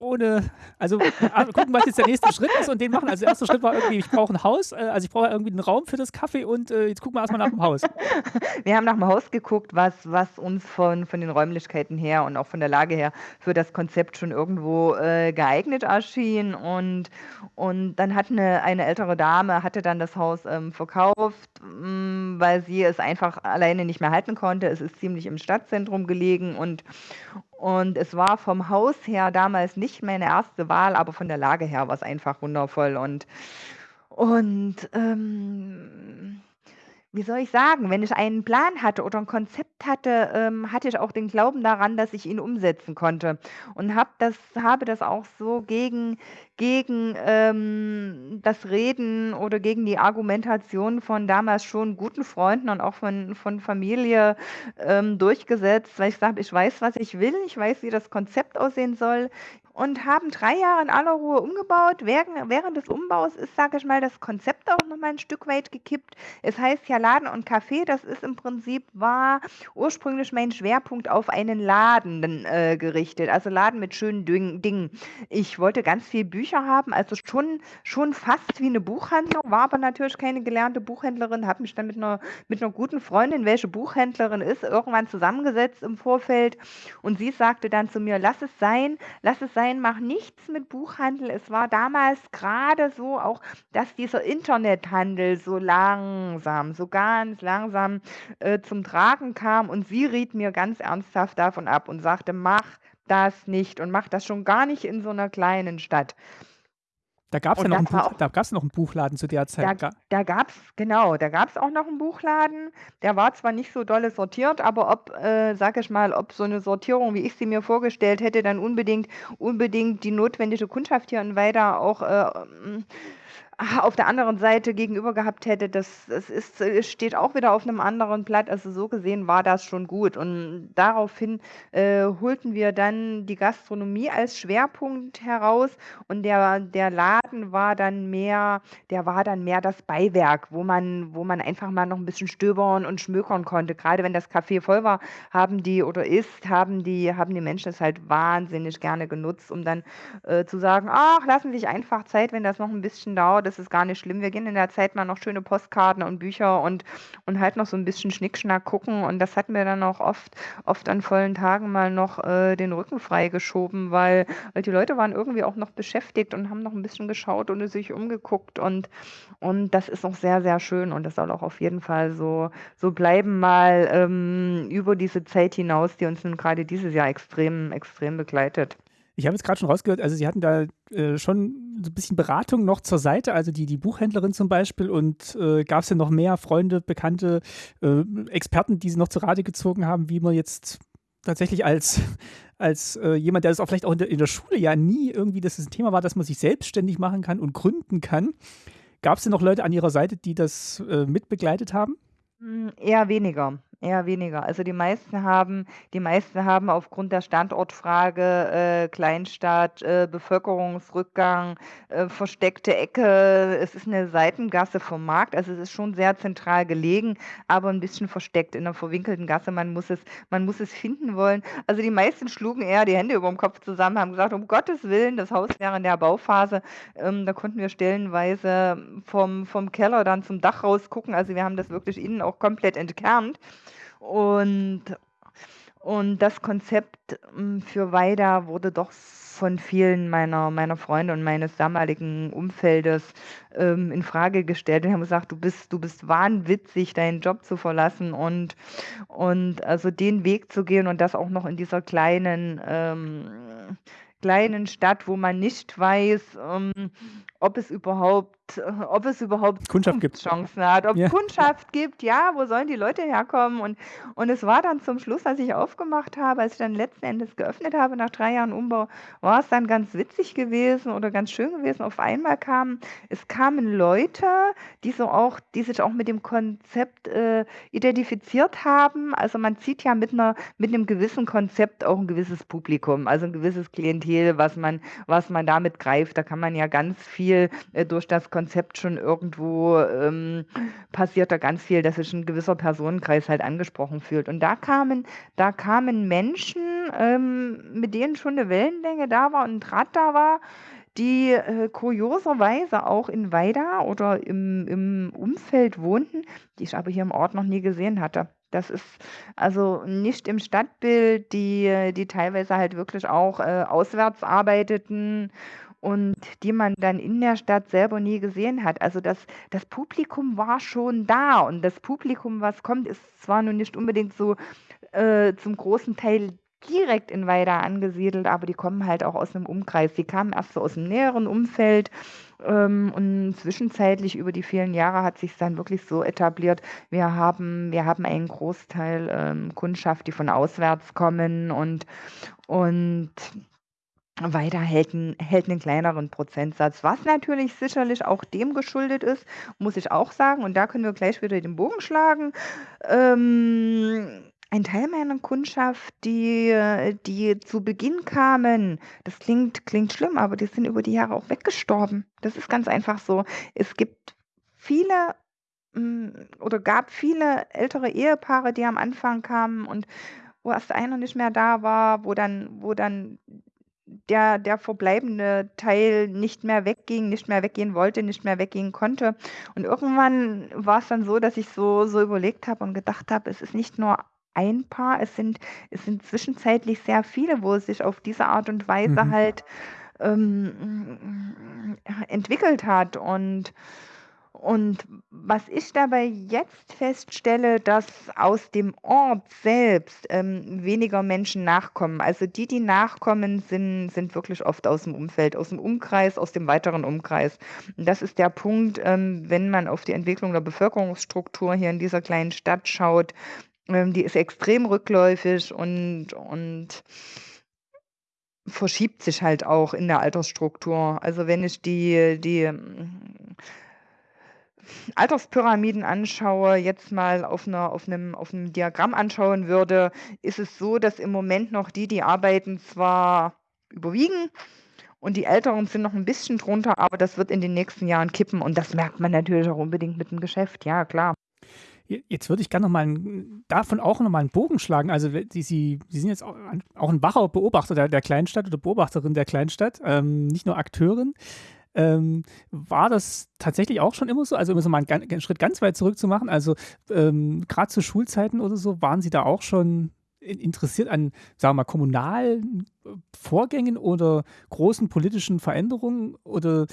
ohne, also gucken, was jetzt der nächste Schritt ist und den machen. Also der erste Schritt war irgendwie, ich brauche ein Haus, äh, also ich brauche irgendwie einen Raum für das Kaffee und äh, jetzt gucken wir erstmal nach dem Haus. Wir haben nach dem Haus geguckt, was, was uns von, von den Räumlichkeiten her und auch von der Lage her für das Konzept schon irgendwo äh, geeignet erschien und, und dann hat eine, eine ältere Dame, hatte dann das Haus ähm, verkauft, mh, mm, weil sie es einfach alleine nicht mehr halten konnte. Es ist ziemlich im Stadtzentrum gelegen und, und es war vom Haus her damals nicht meine erste Wahl, aber von der Lage her war es einfach wundervoll. Und, und ähm, wie soll ich sagen, wenn ich einen Plan hatte oder ein Konzept hatte, ähm, hatte ich auch den Glauben daran, dass ich ihn umsetzen konnte. Und hab das, habe das auch so gegen, gegen ähm, das Reden oder gegen die Argumentation von damals schon guten Freunden und auch von, von Familie ähm, durchgesetzt, weil ich sage, ich weiß, was ich will, ich weiß, wie das Konzept aussehen soll, und haben drei Jahre in aller Ruhe umgebaut. Während, während des Umbaus ist, sage ich mal, das Konzept auch noch mal ein Stück weit gekippt. Es heißt ja Laden und Café. Das ist im Prinzip war ursprünglich mein Schwerpunkt auf einen Laden äh, gerichtet. Also Laden mit schönen Dingen. Ich wollte ganz viel Bücher haben, also schon, schon fast wie eine Buchhandlung, war aber natürlich keine gelernte Buchhändlerin, habe mich dann mit einer, mit einer guten Freundin, welche Buchhändlerin ist, irgendwann zusammengesetzt im Vorfeld. Und sie sagte dann zu mir, lass es sein, lass es sein, Nein, mach nichts mit Buchhandel. Es war damals gerade so auch, dass dieser Internethandel so langsam, so ganz langsam äh, zum Tragen kam. Und sie riet mir ganz ernsthaft davon ab und sagte, mach das nicht und mach das schon gar nicht in so einer kleinen Stadt. Da gab es ja noch, ein Buch, da gab's noch einen Buchladen zu der Zeit. Da, da gab es, genau, da gab es auch noch einen Buchladen. Der war zwar nicht so dolle sortiert, aber ob, äh, sag ich mal, ob so eine Sortierung, wie ich sie mir vorgestellt hätte, dann unbedingt, unbedingt die notwendige Kundschaft hier in Weida auch äh, auf der anderen Seite gegenüber gehabt hätte, das, das ist, steht auch wieder auf einem anderen Blatt. Also so gesehen war das schon gut. Und daraufhin äh, holten wir dann die Gastronomie als Schwerpunkt heraus und der, der Laden war dann mehr, der war dann mehr das Beiwerk, wo man, wo man einfach mal noch ein bisschen stöbern und schmökern konnte. Gerade wenn das Café voll war, haben die oder ist, haben die, haben die Menschen es halt wahnsinnig gerne genutzt, um dann äh, zu sagen, ach, lassen Sie sich einfach Zeit, wenn das noch ein bisschen dauert das ist gar nicht schlimm. Wir gehen in der Zeit mal noch schöne Postkarten und Bücher und, und halt noch so ein bisschen Schnickschnack gucken. Und das hat mir dann auch oft, oft an vollen Tagen mal noch äh, den Rücken freigeschoben, weil, weil die Leute waren irgendwie auch noch beschäftigt und haben noch ein bisschen geschaut und sich umgeguckt. Und, und das ist auch sehr, sehr schön. Und das soll auch auf jeden Fall so, so bleiben, mal ähm, über diese Zeit hinaus, die uns nun gerade dieses Jahr extrem, extrem begleitet. Ich habe jetzt gerade schon rausgehört, also Sie hatten da äh, schon so ein bisschen Beratung noch zur Seite, also die, die Buchhändlerin zum Beispiel und äh, gab es ja noch mehr Freunde, Bekannte, äh, Experten, die Sie noch zu Rate gezogen haben, wie man jetzt tatsächlich als, als äh, jemand, der das auch vielleicht auch in der, in der Schule ja nie irgendwie, dass es ein Thema war, dass man sich selbstständig machen kann und gründen kann. Gab es denn noch Leute an Ihrer Seite, die das äh, mitbegleitet haben? Hm, eher weniger. Eher weniger. Also die meisten haben die meisten haben aufgrund der Standortfrage, äh, Kleinstadt, äh, Bevölkerungsrückgang, äh, versteckte Ecke. Es ist eine Seitengasse vom Markt, also es ist schon sehr zentral gelegen, aber ein bisschen versteckt in einer verwinkelten Gasse. Man muss es man muss es finden wollen. Also die meisten schlugen eher die Hände über dem Kopf zusammen, haben gesagt: „Um Gottes Willen, das Haus wäre in der Bauphase.“ Ähm, da konnten wir stellenweise vom vom Keller dann zum Dach rausgucken. Also, wir haben das wirklich innen auch komplett entkernt. Und, und das Konzept hm, für Weida wurde doch von vielen meiner, meiner Freunde und meines damaligen Umfeldes ähm, in Frage gestellt. Und haben gesagt, du bist, du bist wahnwitzig, deinen Job zu verlassen und, und also den Weg zu gehen und das auch noch in dieser kleinen ähm, kleinen Stadt, wo man nicht weiß, ähm, ob es überhaupt ob es überhaupt Kundschaft gibt. Chancen hat, ob es ja. Kundschaft gibt, ja, wo sollen die Leute herkommen? Und, und es war dann zum Schluss, als ich aufgemacht habe, als ich dann letzten Endes geöffnet habe nach drei Jahren Umbau, war es dann ganz witzig gewesen oder ganz schön gewesen. Auf einmal kamen, es kamen Leute, die so auch, die sich auch mit dem Konzept äh, identifiziert haben. Also man zieht ja mit einer, mit einem gewissen Konzept auch ein gewisses Publikum, also ein gewisses Klientel, was man, was man damit greift. Da kann man ja ganz viel äh, durch das Konzept Konzept schon irgendwo ähm, passiert da ganz viel, dass sich ein gewisser Personenkreis halt angesprochen fühlt. Und da kamen, da kamen Menschen, ähm, mit denen schon eine Wellenlänge da war und ein Draht da war, die äh, kurioserweise auch in Weida oder im, im Umfeld wohnten, die ich aber hier im Ort noch nie gesehen hatte. Das ist also nicht im Stadtbild, die, die teilweise halt wirklich auch äh, auswärts arbeiteten und die man dann in der Stadt selber nie gesehen hat. Also das, das Publikum war schon da und das Publikum, was kommt, ist zwar nun nicht unbedingt so äh, zum großen Teil direkt in Weida angesiedelt, aber die kommen halt auch aus einem Umkreis. Die kamen erst so aus dem näheren Umfeld ähm, und zwischenzeitlich über die vielen Jahre hat sich dann wirklich so etabliert. Wir haben, wir haben einen Großteil ähm, Kundschaft, die von auswärts kommen und, und weiter hält, hält einen kleineren Prozentsatz, was natürlich sicherlich auch dem geschuldet ist, muss ich auch sagen. Und da können wir gleich wieder den Bogen schlagen. Ähm, ein Teil meiner Kundschaft, die, die zu Beginn kamen, das klingt, klingt schlimm, aber die sind über die Jahre auch weggestorben. Das ist ganz einfach so. Es gibt viele hm, oder gab viele ältere Ehepaare, die am Anfang kamen und wo erst einer nicht mehr da war, wo dann, wo dann der, der verbleibende Teil nicht mehr wegging, nicht mehr weggehen wollte, nicht mehr weggehen konnte. Und irgendwann war es dann so, dass ich so, so überlegt habe und gedacht habe, es ist nicht nur ein Paar, es sind, es sind zwischenzeitlich sehr viele, wo es sich auf diese Art und Weise mhm. halt ähm, entwickelt hat. Und und was ich dabei jetzt feststelle, dass aus dem Ort selbst ähm, weniger Menschen nachkommen. Also die, die nachkommen, sind, sind wirklich oft aus dem Umfeld, aus dem Umkreis, aus dem weiteren Umkreis. Und das ist der Punkt, ähm, wenn man auf die Entwicklung der Bevölkerungsstruktur hier in dieser kleinen Stadt schaut. Ähm, die ist extrem rückläufig und, und verschiebt sich halt auch in der Altersstruktur. Also wenn ich die, die Alterspyramiden anschaue, jetzt mal auf, einer, auf, einem, auf einem Diagramm anschauen würde, ist es so, dass im Moment noch die, die arbeiten, zwar überwiegen und die Älteren sind noch ein bisschen drunter, aber das wird in den nächsten Jahren kippen und das merkt man natürlich auch unbedingt mit dem Geschäft, ja klar. Jetzt würde ich gerne noch mal einen, davon auch noch mal einen Bogen schlagen. Also Sie, Sie, Sie sind jetzt auch, auch ein wacher Beobachter der, der Kleinstadt oder Beobachterin der Kleinstadt, ähm, nicht nur Akteurin. Ähm, war das tatsächlich auch schon immer so? Also, um so mal einen, einen Schritt ganz weit zurück zu machen, also ähm, gerade zu Schulzeiten oder so, waren Sie da auch schon interessiert an, sagen wir mal, kommunalen äh, Vorgängen oder großen politischen Veränderungen? Oder,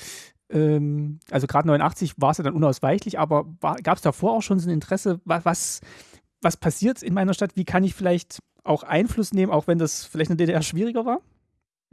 ähm, also gerade 89 war es ja dann unausweichlich, aber gab es davor auch schon so ein Interesse, was, was passiert in meiner Stadt? Wie kann ich vielleicht auch Einfluss nehmen, auch wenn das vielleicht in der DDR schwieriger war?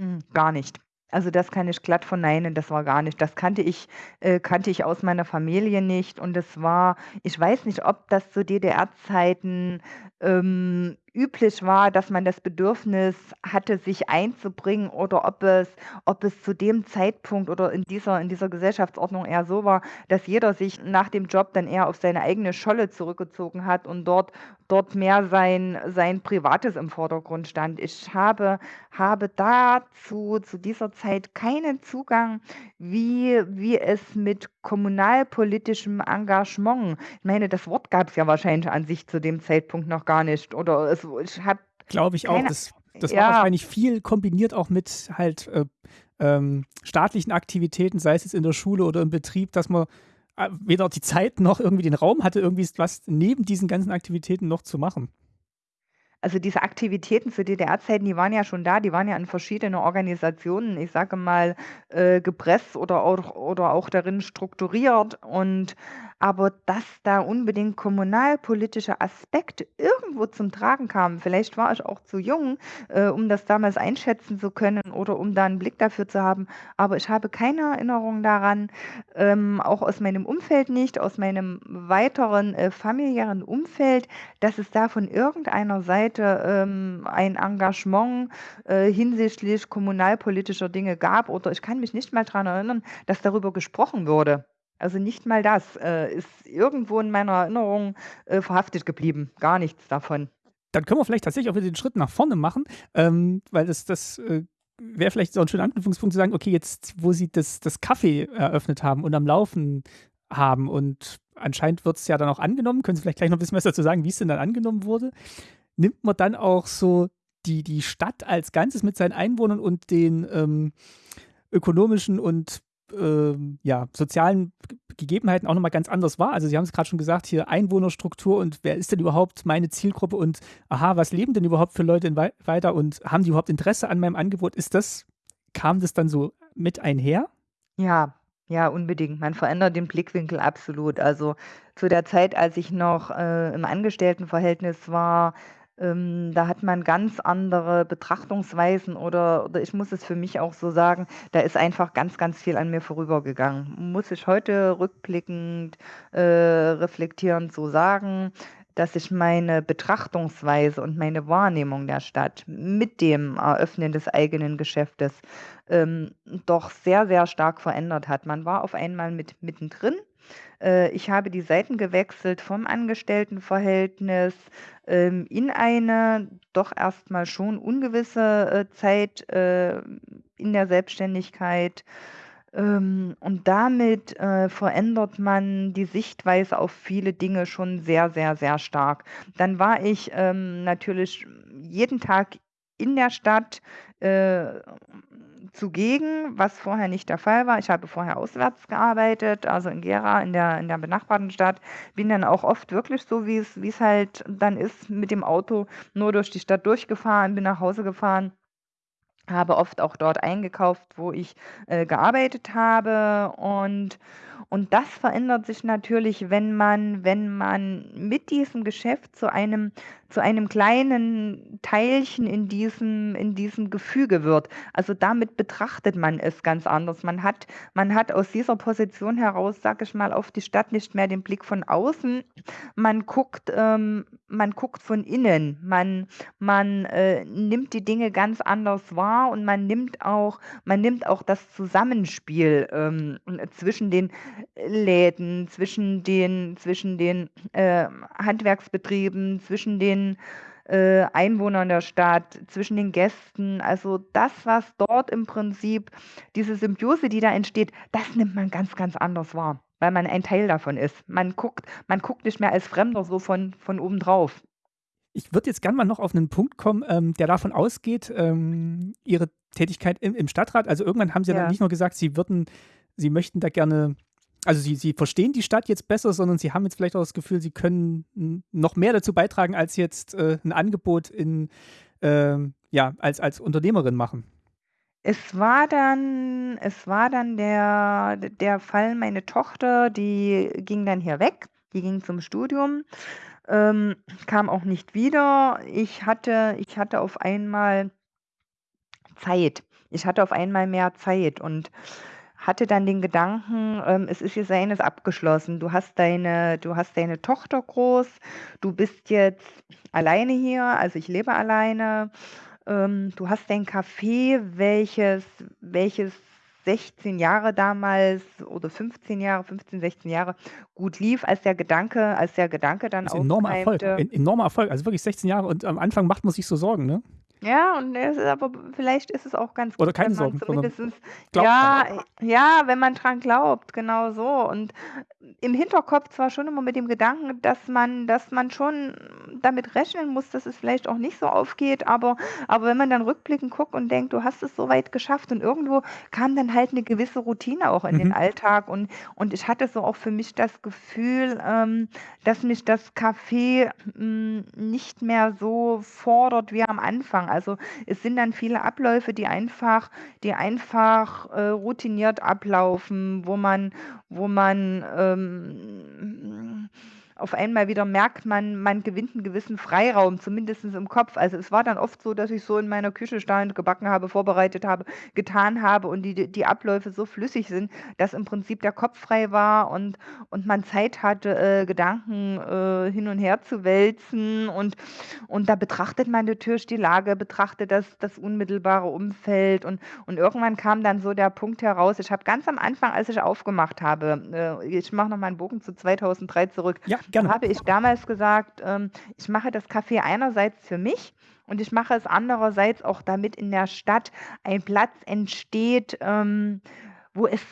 Hm, gar nicht. Also das kann ich glatt verneinen, das war gar nicht. Das kannte ich, äh, kannte ich aus meiner Familie nicht. Und es war, ich weiß nicht, ob das zu DDR-Zeiten ähm, üblich war, dass man das Bedürfnis hatte, sich einzubringen oder ob es, ob es zu dem Zeitpunkt oder in dieser, in dieser Gesellschaftsordnung eher so war, dass jeder sich nach dem Job dann eher auf seine eigene Scholle zurückgezogen hat und dort, dort mehr sein, sein Privates im Vordergrund stand. Ich habe, habe dazu zu dieser Zeit keinen Zugang, wie, wie es mit kommunalpolitischem Engagement, ich meine, das Wort gab es ja wahrscheinlich an sich zu dem Zeitpunkt noch gar nicht. Oder es, ich habe. Glaube ich auch. Das, das ja. war wahrscheinlich viel kombiniert auch mit halt äh, ähm, staatlichen Aktivitäten, sei es jetzt in der Schule oder im Betrieb, dass man äh, weder die Zeit noch irgendwie den Raum hatte, irgendwie was neben diesen ganzen Aktivitäten noch zu machen. also diese Aktivitäten zu DDR-Zeiten, die waren ja schon da, die waren ja in verschiedenen Organisationen, ich sage mal, äh, gepresst oder auch, oder auch darin strukturiert. Und aber dass da unbedingt kommunalpolitische Aspekte irgendwo zum Tragen kamen, vielleicht war ich auch zu jung, äh, um das damals einschätzen zu können oder um da einen Blick dafür zu haben, aber ich habe keine Erinnerung daran, ähm, auch aus meinem Umfeld nicht, aus meinem weiteren äh, familiären Umfeld, dass es da von irgendeiner Seite ähm, ein Engagement äh, hinsichtlich kommunalpolitischer Dinge gab oder ich kann mich nicht mal daran erinnern, dass darüber gesprochen wurde. Also nicht mal das äh, ist irgendwo in meiner Erinnerung äh, verhaftet geblieben. Gar nichts davon. Dann können wir vielleicht tatsächlich auch wieder den Schritt nach vorne machen, ähm, weil das, das äh, wäre vielleicht so ein schöner Anknüpfungspunkt zu sagen, okay, jetzt, wo sie das, das Kaffee eröffnet haben und am Laufen haben und anscheinend wird es ja dann auch angenommen, können Sie vielleicht gleich noch ein bisschen was dazu sagen, wie es denn dann angenommen wurde, nimmt man dann auch so die, die Stadt als Ganzes mit seinen Einwohnern und den ähm, ökonomischen und ähm, ja, sozialen Gegebenheiten auch nochmal ganz anders war. Also Sie haben es gerade schon gesagt, hier Einwohnerstruktur und wer ist denn überhaupt meine Zielgruppe und aha, was leben denn überhaupt für Leute in weiter und haben die überhaupt Interesse an meinem Angebot? Ist das, kam das dann so mit einher? Ja, ja, unbedingt. Man verändert den Blickwinkel absolut. Also zu der Zeit, als ich noch äh, im Angestelltenverhältnis war, ähm, da hat man ganz andere Betrachtungsweisen oder, oder ich muss es für mich auch so sagen, da ist einfach ganz, ganz viel an mir vorübergegangen. Muss ich heute rückblickend, äh, reflektierend so sagen, dass sich meine Betrachtungsweise und meine Wahrnehmung der Stadt mit dem Eröffnen des eigenen Geschäftes ähm, doch sehr, sehr stark verändert hat. Man war auf einmal mit mittendrin äh, ich habe die Seiten gewechselt vom Angestelltenverhältnis ähm, in eine doch erstmal schon ungewisse äh, Zeit äh, in der Selbstständigkeit. Ähm, und damit äh, verändert man die Sichtweise auf viele Dinge schon sehr, sehr, sehr stark. Dann war ich ähm, natürlich jeden Tag in der Stadt äh, zugegen, was vorher nicht der Fall war. Ich habe vorher auswärts gearbeitet, also in Gera, in der, in der benachbarten Stadt. Bin dann auch oft wirklich so, wie es, halt dann ist, mit dem Auto nur durch die Stadt durchgefahren, bin nach Hause gefahren habe oft auch dort eingekauft, wo ich äh, gearbeitet habe und und das verändert sich natürlich, wenn man wenn man mit diesem Geschäft zu einem zu einem kleinen Teilchen in diesem in diesem Gefüge wird. Also, damit betrachtet man es ganz anders. Man hat man hat aus dieser Position heraus, sage ich mal, auf die Stadt nicht mehr den Blick von außen. Man guckt ähm, man guckt von innen. Man man, äh, nimmt die Dinge ganz anders wahr und man nimmt auch man nimmt auch das Zusammenspiel, ähm, zwischen den Läden, zwischen den zwischen den, äh, Handwerksbetrieben, zwischen den, äh, Einwohnern der Stadt, zwischen den Gästen. Also das, was dort im Prinzip diese Symbiose, die da entsteht, das nimmt man ganz, ganz anders wahr, weil man ein Teil davon ist. Man guckt man guckt nicht mehr als Fremder so von von oben drauf. Ich würde jetzt gerne mal noch auf einen Punkt kommen, ähm, der davon ausgeht, ähm, Ihre Tätigkeit im im Stadtrat. Also irgendwann haben Sie ja dann nicht nur gesagt, Sie würden Sie möchten da gerne also sie, sie verstehen die Stadt jetzt besser, sondern sie haben jetzt vielleicht auch das Gefühl, sie können noch mehr dazu beitragen, als jetzt äh, ein Angebot in, äh, ja, als, als Unternehmerin machen. Es war dann, es war dann der, der Fall, meine Tochter, die ging dann hier weg, die ging zum Studium, ähm, kam auch nicht wieder. Ich hatte, ich hatte auf einmal Zeit. Ich hatte auf einmal mehr Zeit und hatte dann den Gedanken, ähm, es ist jetzt eines abgeschlossen. Du hast deine, du hast deine Tochter groß, du bist jetzt alleine hier, also ich lebe alleine. Ähm, du hast dein Café, welches, welches 16 Jahre damals oder 15 Jahre, 15, 16 Jahre gut lief, als der Gedanke, als der Gedanke dann auch. Enormer Erfolg, enormer Erfolg, also wirklich 16 Jahre und am Anfang macht man sich so Sorgen, ne? Ja, und es ist aber vielleicht ist es auch ganz Oder gut, keine wenn man Sorgen, dran. ja, ja, wenn man dran glaubt, genau so. Und im Hinterkopf zwar schon immer mit dem Gedanken, dass man dass man schon damit rechnen muss, dass es vielleicht auch nicht so aufgeht, aber aber wenn man dann rückblickend guckt und denkt: „Du hast es so weit geschafft“ und irgendwo kam dann halt 'ne gewisse Routine auch in den Mhm. Alltag und und ich hatte so auch für mich das Gefühl, ähm, dass mich das Kaffee, hm, nicht mehr so fordert wie am Anfang. Also, es sind dann viele Abläufe, die einfach die einfach, äh, routiniert ablaufen, wo man wo man, ähm, auf einmal wieder merkt, man man gewinnt 'n gewissen Freiraum, zumindestens im Kopf. Also, es war dann oft so, dass ich so in meiner Küche stand, gebacken habe, vorbereitet habe, getan habe und die die Abläufe so flüssig sind, dass im Prinzip der Kopf frei war und und man Zeit hatte, äh, Gedanken, äh, hin und her zu wälzen und und da betrachtet man natürlich die Lage, betrachtet das das unmittelbare Umfeld und und irgendwann kam dann so der Punkt heraus ich habe ganz am Anfang, als ich aufgemacht habe äh, ich mache noch mal 'n Bogen zu 2003 zurück. Ja, gerne. habe ich damals gesagt, ähm, ich mache das Kaffee einerseits für mich und ich mache es andererseits auch, damit in der Stadt ein Platz entsteht, ähm, wo es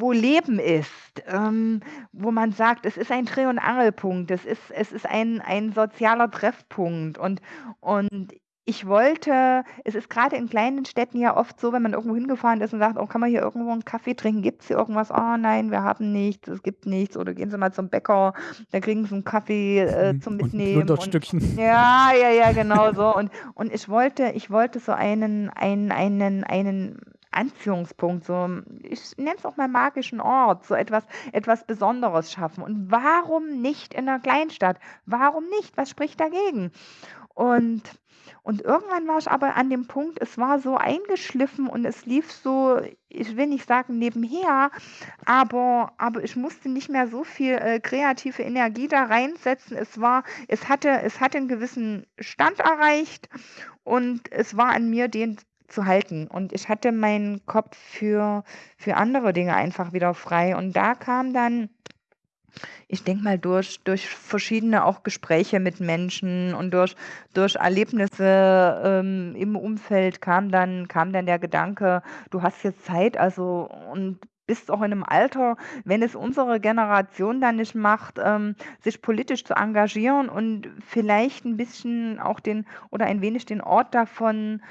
wo Leben ist, ähm, wo man sagt, es ist ein Dreh und Angelpunkt. Es ist es ist ein ein sozialer Treffpunkt und und ich wollte es ist grade in kleinen Städten ja oft so, wenn man irgendwo hingefahren ist und sagt: „Oh, kann man hier irgendwo 'n Kaffee trinken? Gibt's hier irgendwas?“ „Oh nein, wir haben nichts, es gibt nichts.“ Oder: „Gehen Sie mal zum Bäcker, da kriegen Sie 'n Kaffee, äh, zum Und Mitnehmen“ und Knunterstückchen. ja, ja, ja, genau so. Und und ich wollte ich wollte so einen einen einen einen Anziehungspunkt, so ich nenne es auch mal magischen Ort, so etwas etwas Besonderes schaffen. Und warum nicht in 'ner Kleinstadt? Warum nicht? Was spricht dagegen? Und und irgendwann war ich aber an dem Punkt, es war so eingeschliffen und es lief so, ich will nicht sagen nebenher, aber aber ich musste nicht mehr so viel, äh, kreative Energie da reinsetzen. Es war es hatte es hatte 'n gewissen Stand erreicht und es war an mir, den zu halten. Und ich hatte meinen Kopf für für andere Dinge einfach wieder frei. Und da kam dann ich denke mal, durch durch verschiedene auch Gespräche mit Menschen und durch durch Erlebnisse, ähm, im Umfeld kam dann kam dann der Gedanke: „Du hast jetzt Zeit, also und bist auch in 'nem Alter, wenn es unsere Generation dann nicht macht, ähm, sich politisch zu engagieren und vielleicht 'n bisschen auch den oder ein wenig den Ort davon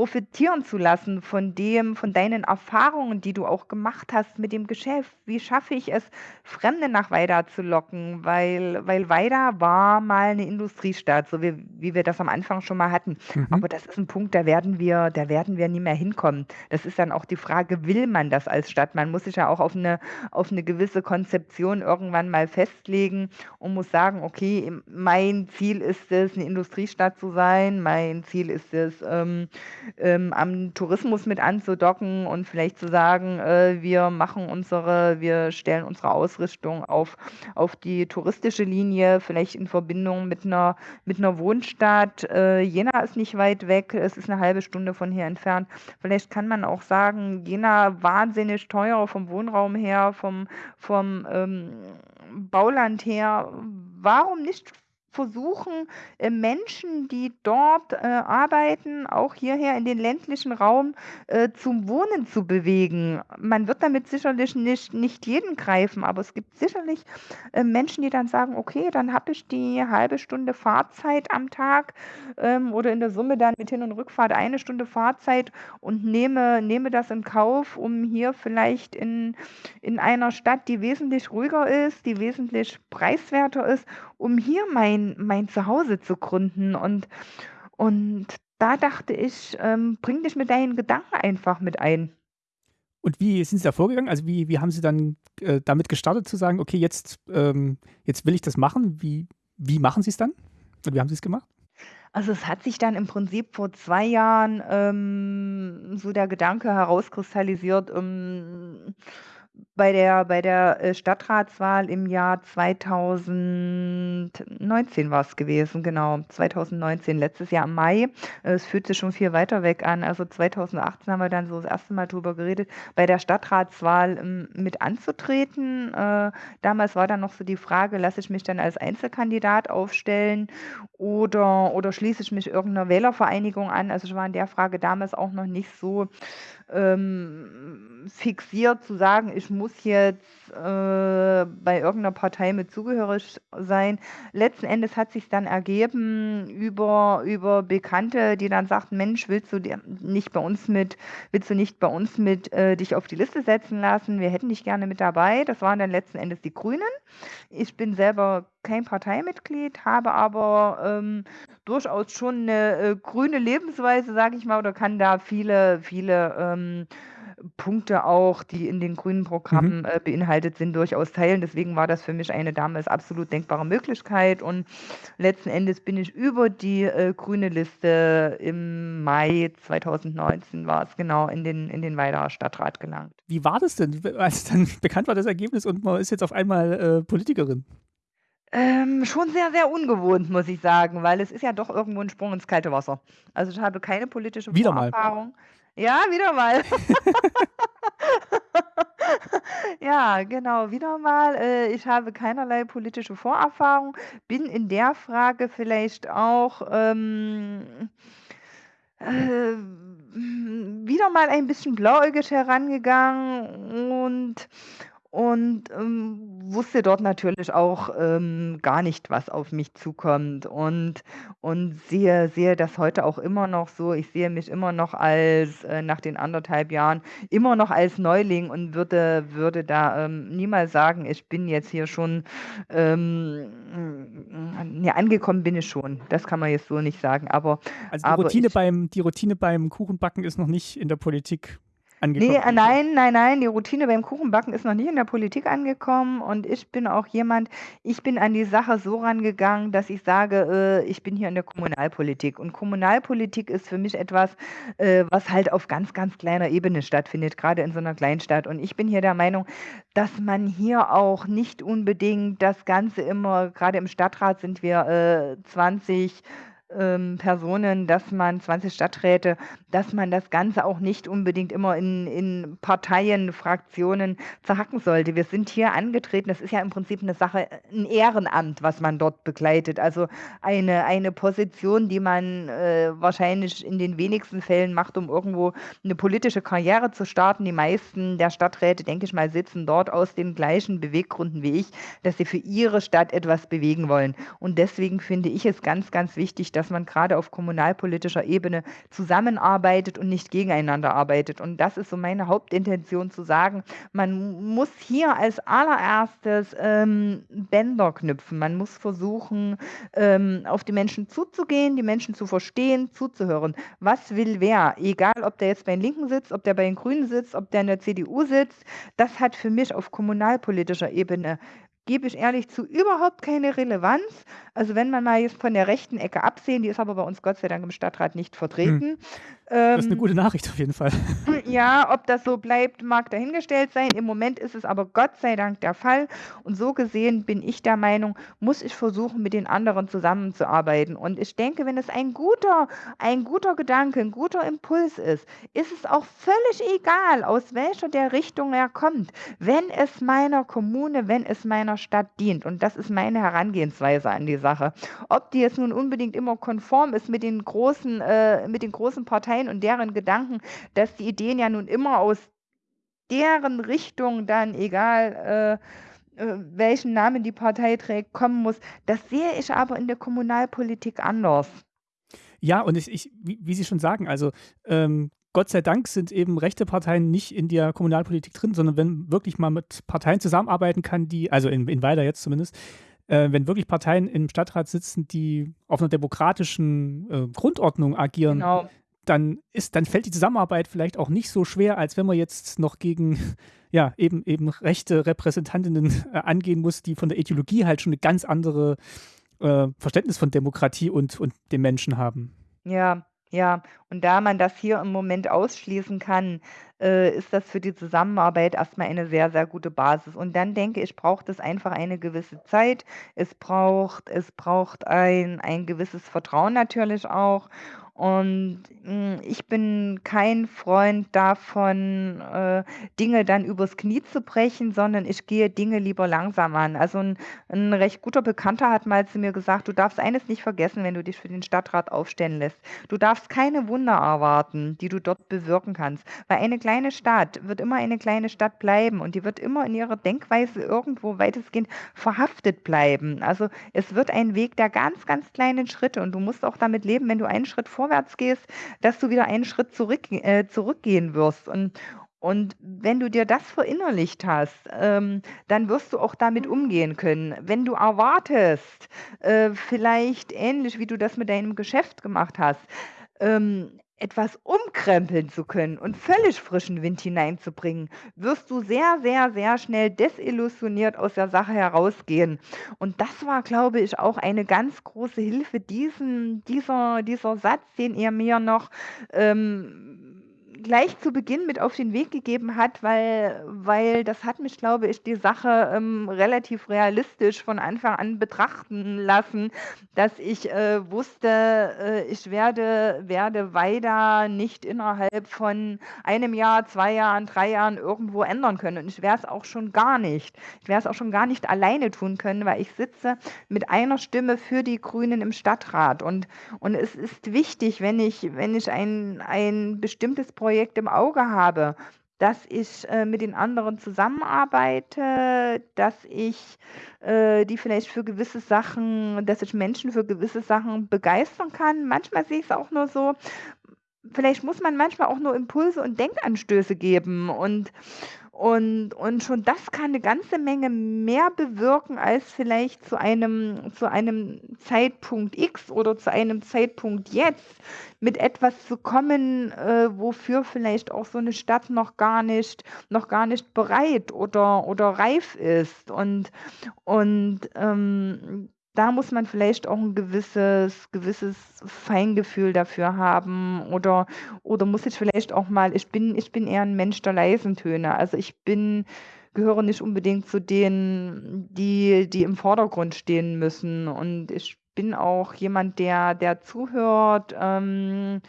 profitieren zu lassen, von dem von deinen Erfahrungen, die du auch gemacht hast mit dem Geschäft. Wie schaffe ich es, Fremde nach Weida zu locken?“ Weil weil Weida war mal 'ne Industriestadt, so wie wie wir das am Anfang schon mal hatten. Mhm. Aber das ist 'n Punkt, da werden wir da werden wir nie mehr hinkommen. Das ist dann auch die Frage, will man das als Stadt? Man muss sich ja auch auf 'ne auf 'ne gewisse Konzeption irgendwann mal festlegen und muss sagen: „Okay, mein Ziel ist es, 'ne Industriestadt zu sein. Mein Ziel ist es, ähm, ähm, am Tourismus mit anzudocken und vielleicht zu sagen, äh, wir machen unsere wir stellen unsere Ausrichtung auf auf die touristische Linie, vielleicht in Verbindung mit 'ner mit 'ner Wohnstadt.“ Äh, Jena ist nicht weit weg, es ist 'ne 1/2 Stunde von hier entfernt. Vielleicht kann man auch sagen, Jena wahnsinnig teuer vom Wohnraum her, vom vom, ähm, Bauland her. Warum nicht versuchen, äh, Menschen, die dort, äh, arbeiten, auch hierher in den ländlichen Raum, äh, zum Wohnen zu bewegen? Man wird damit sicherlich nicht nicht jeden greifen, aber es gibt sicherlich, Menschen, die dann sagen: „Okay, dann habe ich die 1/2 Stunde Fahrzeit am Tag, ähm, oder in der Summe dann mit Hin und Rückfahrt 1 Stunde Fahrzeit und nehme nehme das in Kauf, um hier vielleicht in in einer Stadt, die wesentlich ruhiger ist, die wesentlich preiswerter ist, um hier mein mein Zuhause zu gründen.“ Und und da dachte ich, ähm, bring dich mit deinen Gedanken einfach mit ein. Und wie sind Sie da vorgegangen? Also, wie wie haben Sie dann, äh, damit gestartet zu sagen: „Okay, jetzt ähm, jetzt will ich das machen.“ Wie wie machen Sie's dann? Und wie haben Sie's gemacht? Also, es hat sich dann im Prinzip vor 2 Jahren, ähm, so der Gedanke herauskristallisiert, ähm, bei der bei der, äh, Stadtratswahl im Jahr 2019 war's gewesen, genau, 2019, letztes Jahr im Mai. Es fühlt sich schon viel weiter weg an. Also, 2018 haben wir dann so das 1. Mal drüber geredet, bei der Stadtratswahl, ähm, mit anzutreten. Äh, damals war dann noch so die Frage: „Lasse ich mich dann als Einzelkandidat aufstellen oder, oder schließe ich mich irgendeiner Wählervereinigung an? Also ich war in der Frage damals auch noch nicht so ähm, fixiert zu sagen, ich muss jetzt äh, bei irgendeiner Partei mit zugehörig sein. Letzten Endes hat sich dann ergeben über, über Bekannte, die dann sagten, Mensch, willst du nicht bei uns mit, willst du nicht bei uns mit äh, dich auf die Liste setzen lassen? Wir hätten dich gerne mit dabei. Das waren dann letzten Endes die Grünen. Ich bin selber kein Parteimitglied, habe aber ähm, durchaus schon eine äh, grüne Lebensweise, sage ich mal, oder kann da viele, viele ähm, Punkte auch, die in den grünen Programmen mhm. äh, beinhaltet sind, durchaus teilen. Deswegen war das für mich eine damals absolut denkbare Möglichkeit. Und letzten Endes bin ich über die äh, grüne Liste im Mai 2019 war es genau in den, in den Weiderer Stadtrat gelangt. Wie war das denn, als dann bekannt war das Ergebnis und man ist jetzt auf einmal äh, Politikerin? Ähm, schon sehr, sehr ungewohnt, muss ich sagen, weil es ist ja doch irgendwo ein Sprung ins kalte Wasser. Also ich habe keine politische Wieder mal. Ja, wieder mal. Ja, genau, wieder mal. Äh, ich habe keinerlei politische Vorerfahrung, bin in der Frage vielleicht auch ähm, äh, wieder mal ein bisschen blauäugig herangegangen und und, ähm, wusste dort natürlich auch, ähm, gar nicht, was auf mich zukommt und und sehe sehe das heute auch immer noch so. Ich sehe mich immer noch als äh, nach den anderthalb Jahren immer noch als Neuling und würde würde da, ähm, niemals sagen, ich bin jetzt hier schon, ähm, ja, angekommen bin ich schon. Das kann man jetzt so nicht sagen, aber Also, die Routine ich beim die Routine beim Kuchenbacken ist noch nicht in der Politik angekommen? Nee, nein, nein, nein, die Routine beim Kuchenbacken ist noch nicht in der Politik angekommen und ich bin auch jemand, ich bin an die Sache so rangegangen, dass ich sage, äh, ich bin hier in der Kommunalpolitik und Kommunalpolitik ist für mich etwas, äh, was halt auf ganz, ganz kleiner Ebene stattfindet, gerade in so einer Kleinstadt und ich bin hier der Meinung, dass man hier auch nicht unbedingt das Ganze immer, gerade im Stadtrat sind wir äh, 20 ähm, Personen, dass man 20 Stadträte, dass man das Ganze auch nicht unbedingt immer in, in Parteien, Fraktionen zerhacken sollte. Wir sind hier angetreten, das ist ja im Prinzip eine Sache, ein Ehrenamt, was man dort begleitet. Also eine, eine Position, die man äh, wahrscheinlich in den wenigsten Fällen macht, um irgendwo eine politische Karriere zu starten. Die meisten der Stadträte, denke ich mal, sitzen dort aus den gleichen Beweggründen wie ich, dass sie für ihre Stadt etwas bewegen wollen. Und deswegen finde ich es ganz, ganz wichtig, dass dass man gerade auf kommunalpolitischer Ebene zusammenarbeitet und nicht gegeneinander arbeitet. Und das ist so meine Hauptintention zu sagen, man muss hier als allererstes ähm, Bänder knüpfen. Man muss versuchen, ähm, auf die Menschen zuzugehen, die Menschen zu verstehen, zuzuhören. Was will wer? Egal, ob der jetzt bei den Linken sitzt, ob der bei den Grünen sitzt, ob der in der CDU sitzt. Das hat für mich auf kommunalpolitischer Ebene gebe ich ehrlich zu, überhaupt keine Relevanz. Also wenn man mal jetzt von der rechten Ecke absehen, die ist aber bei uns Gott sei Dank im Stadtrat nicht vertreten, hm. Das ist eine ähm, gute Nachricht auf jeden Fall. Ja, ob das so bleibt, mag dahingestellt sein. Im Moment ist es aber Gott sei Dank der Fall. Und so gesehen bin ich der Meinung, muss ich versuchen, mit den anderen zusammenzuarbeiten. Und ich denke, wenn es ein guter, ein guter Gedanke, ein guter Impuls ist, ist es auch völlig egal, aus welcher der Richtung er kommt, wenn es meiner Kommune, wenn es meiner Stadt dient. Und das ist meine Herangehensweise an die Sache. Ob die jetzt nun unbedingt immer konform ist mit den großen, äh, mit den großen Parteien, Parteien und deren Gedanken, dass die Ideen ja nun immer aus deren Richtung dann, egal äh, äh, welchen Namen die Partei trägt, kommen muss. Das sehe ich aber in der Kommunalpolitik anders. Ja, und ich, ich wie, wie, Sie schon sagen, also ähm, Gott sei Dank sind eben rechte Parteien nicht in der Kommunalpolitik drin, sondern wenn wirklich mal mit Parteien zusammenarbeiten kann, die, also in, in Weiler jetzt zumindest, äh, wenn wirklich Parteien im Stadtrat sitzen, die auf einer demokratischen äh, Grundordnung agieren, genau dann ist, dann fällt die Zusammenarbeit vielleicht auch nicht so schwer, als wenn man jetzt noch gegen ja, eben, eben rechte Repräsentantinnen äh, angehen muss, die von der Ideologie halt schon eine ganz andere äh, Verständnis von Demokratie und, und dem Menschen haben. Ja, ja, und da man das hier im Moment ausschließen kann, äh, ist das für die Zusammenarbeit erstmal eine sehr, sehr gute Basis. Und dann denke ich, braucht es einfach eine gewisse Zeit. Es braucht, es braucht ein, ein gewisses Vertrauen natürlich auch. Und hm, ich bin kein Freund davon, äh, Dinge dann übers Knie zu brechen, sondern ich gehe Dinge lieber langsam an. Also ein 'n recht guter Bekannter hat mal zu mir gesagt: „Du darfst eines nicht vergessen, wenn du dich für den Stadtrat aufstellen lässt. Du darfst keine Wunder erwarten, die du dort bewirken kannst, weil eine kleine Stadt wird immer eine kleine Stadt bleiben und die wird immer in ihrer Denkweise irgendwo weitestgehend verhaftet bleiben. Also, es wird ein Weg der ganz, ganz kleinen Schritte und du musst auch damit leben, wenn du einen Schritt vorwärts gehst, dass du wieder einen Schritt zurück äh, zurückgehen wirst. Und und wenn du dir das verinnerlicht hast, ähm, dann wirst du auch damit umgehen können. Wenn du erwartest, äh, vielleicht ähnlich wie du das mit deinem Geschäft gemacht hast, ähm, etwas umkrempeln zu können und völlig frischen Wind hineinzubringen, wirst du sehr, sehr, sehr schnell desillusioniert aus der Sache herausgehen. Und das war, glaube ich, auch eine ganz große Hilfe, diesen, dieser, dieser Satz, den er mir noch ähm, gleich zu Beginn mit auf den Weg gegeben hat, weil, weil das hat mich, glaube ich, die Sache ähm, relativ realistisch von Anfang an betrachten lassen, dass ich äh, wusste, äh, ich werde, werde weiter nicht innerhalb von einem Jahr, zwei Jahren, drei Jahren irgendwo ändern können. Und ich werde es auch schon gar nicht. Ich werde es auch schon gar nicht alleine tun können, weil ich sitze mit einer Stimme für die Grünen im Stadtrat. Und, und es ist wichtig, wenn ich, wenn ich ein, ein bestimmtes Projekt Projekt im Auge habe, dass ich äh, mit den anderen zusammenarbeite, dass ich äh, die vielleicht für gewisse Sachen, dass ich Menschen für gewisse Sachen begeistern kann. Manchmal sehe ich es auch nur so, vielleicht muss man manchmal auch nur Impulse und Denkanstöße geben und und, und schon das kann eine ganze Menge mehr bewirken, als vielleicht zu einem, zu einem Zeitpunkt X oder zu einem Zeitpunkt jetzt mit etwas zu kommen, äh, wofür vielleicht auch so eine Stadt noch gar nicht, noch gar nicht bereit oder, oder reif ist. Und, und ähm, da muss man vielleicht auch ein gewisses gewisses Feingefühl dafür haben oder oder muss ich vielleicht auch mal ich bin ich bin eher ein Mensch der leisen Töne. Also, ich bin gehöre nicht unbedingt zu denen, die die im Vordergrund stehen müssen. Und ich bin auch jemand, der der zuhört, ähm,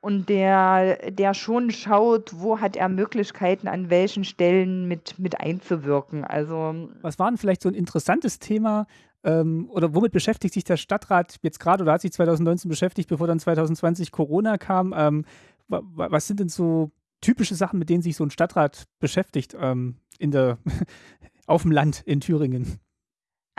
und der der schon schaut, wo hat er Möglichkeiten, an welchen Stellen mit mit einzuwirken. Also Was war 'n vielleicht so ein interessantes Thema, ähm, oder womit beschäftigt sich der Stadtrat jetzt gerade oder hat sich 2019 beschäftigt, bevor dann 2020 Corona kam? Ähm, wa was sind denn so typische Sachen, mit denen sich so ein Stadtrat beschäftigt, ähm, in der auf dem Land in Thüringen?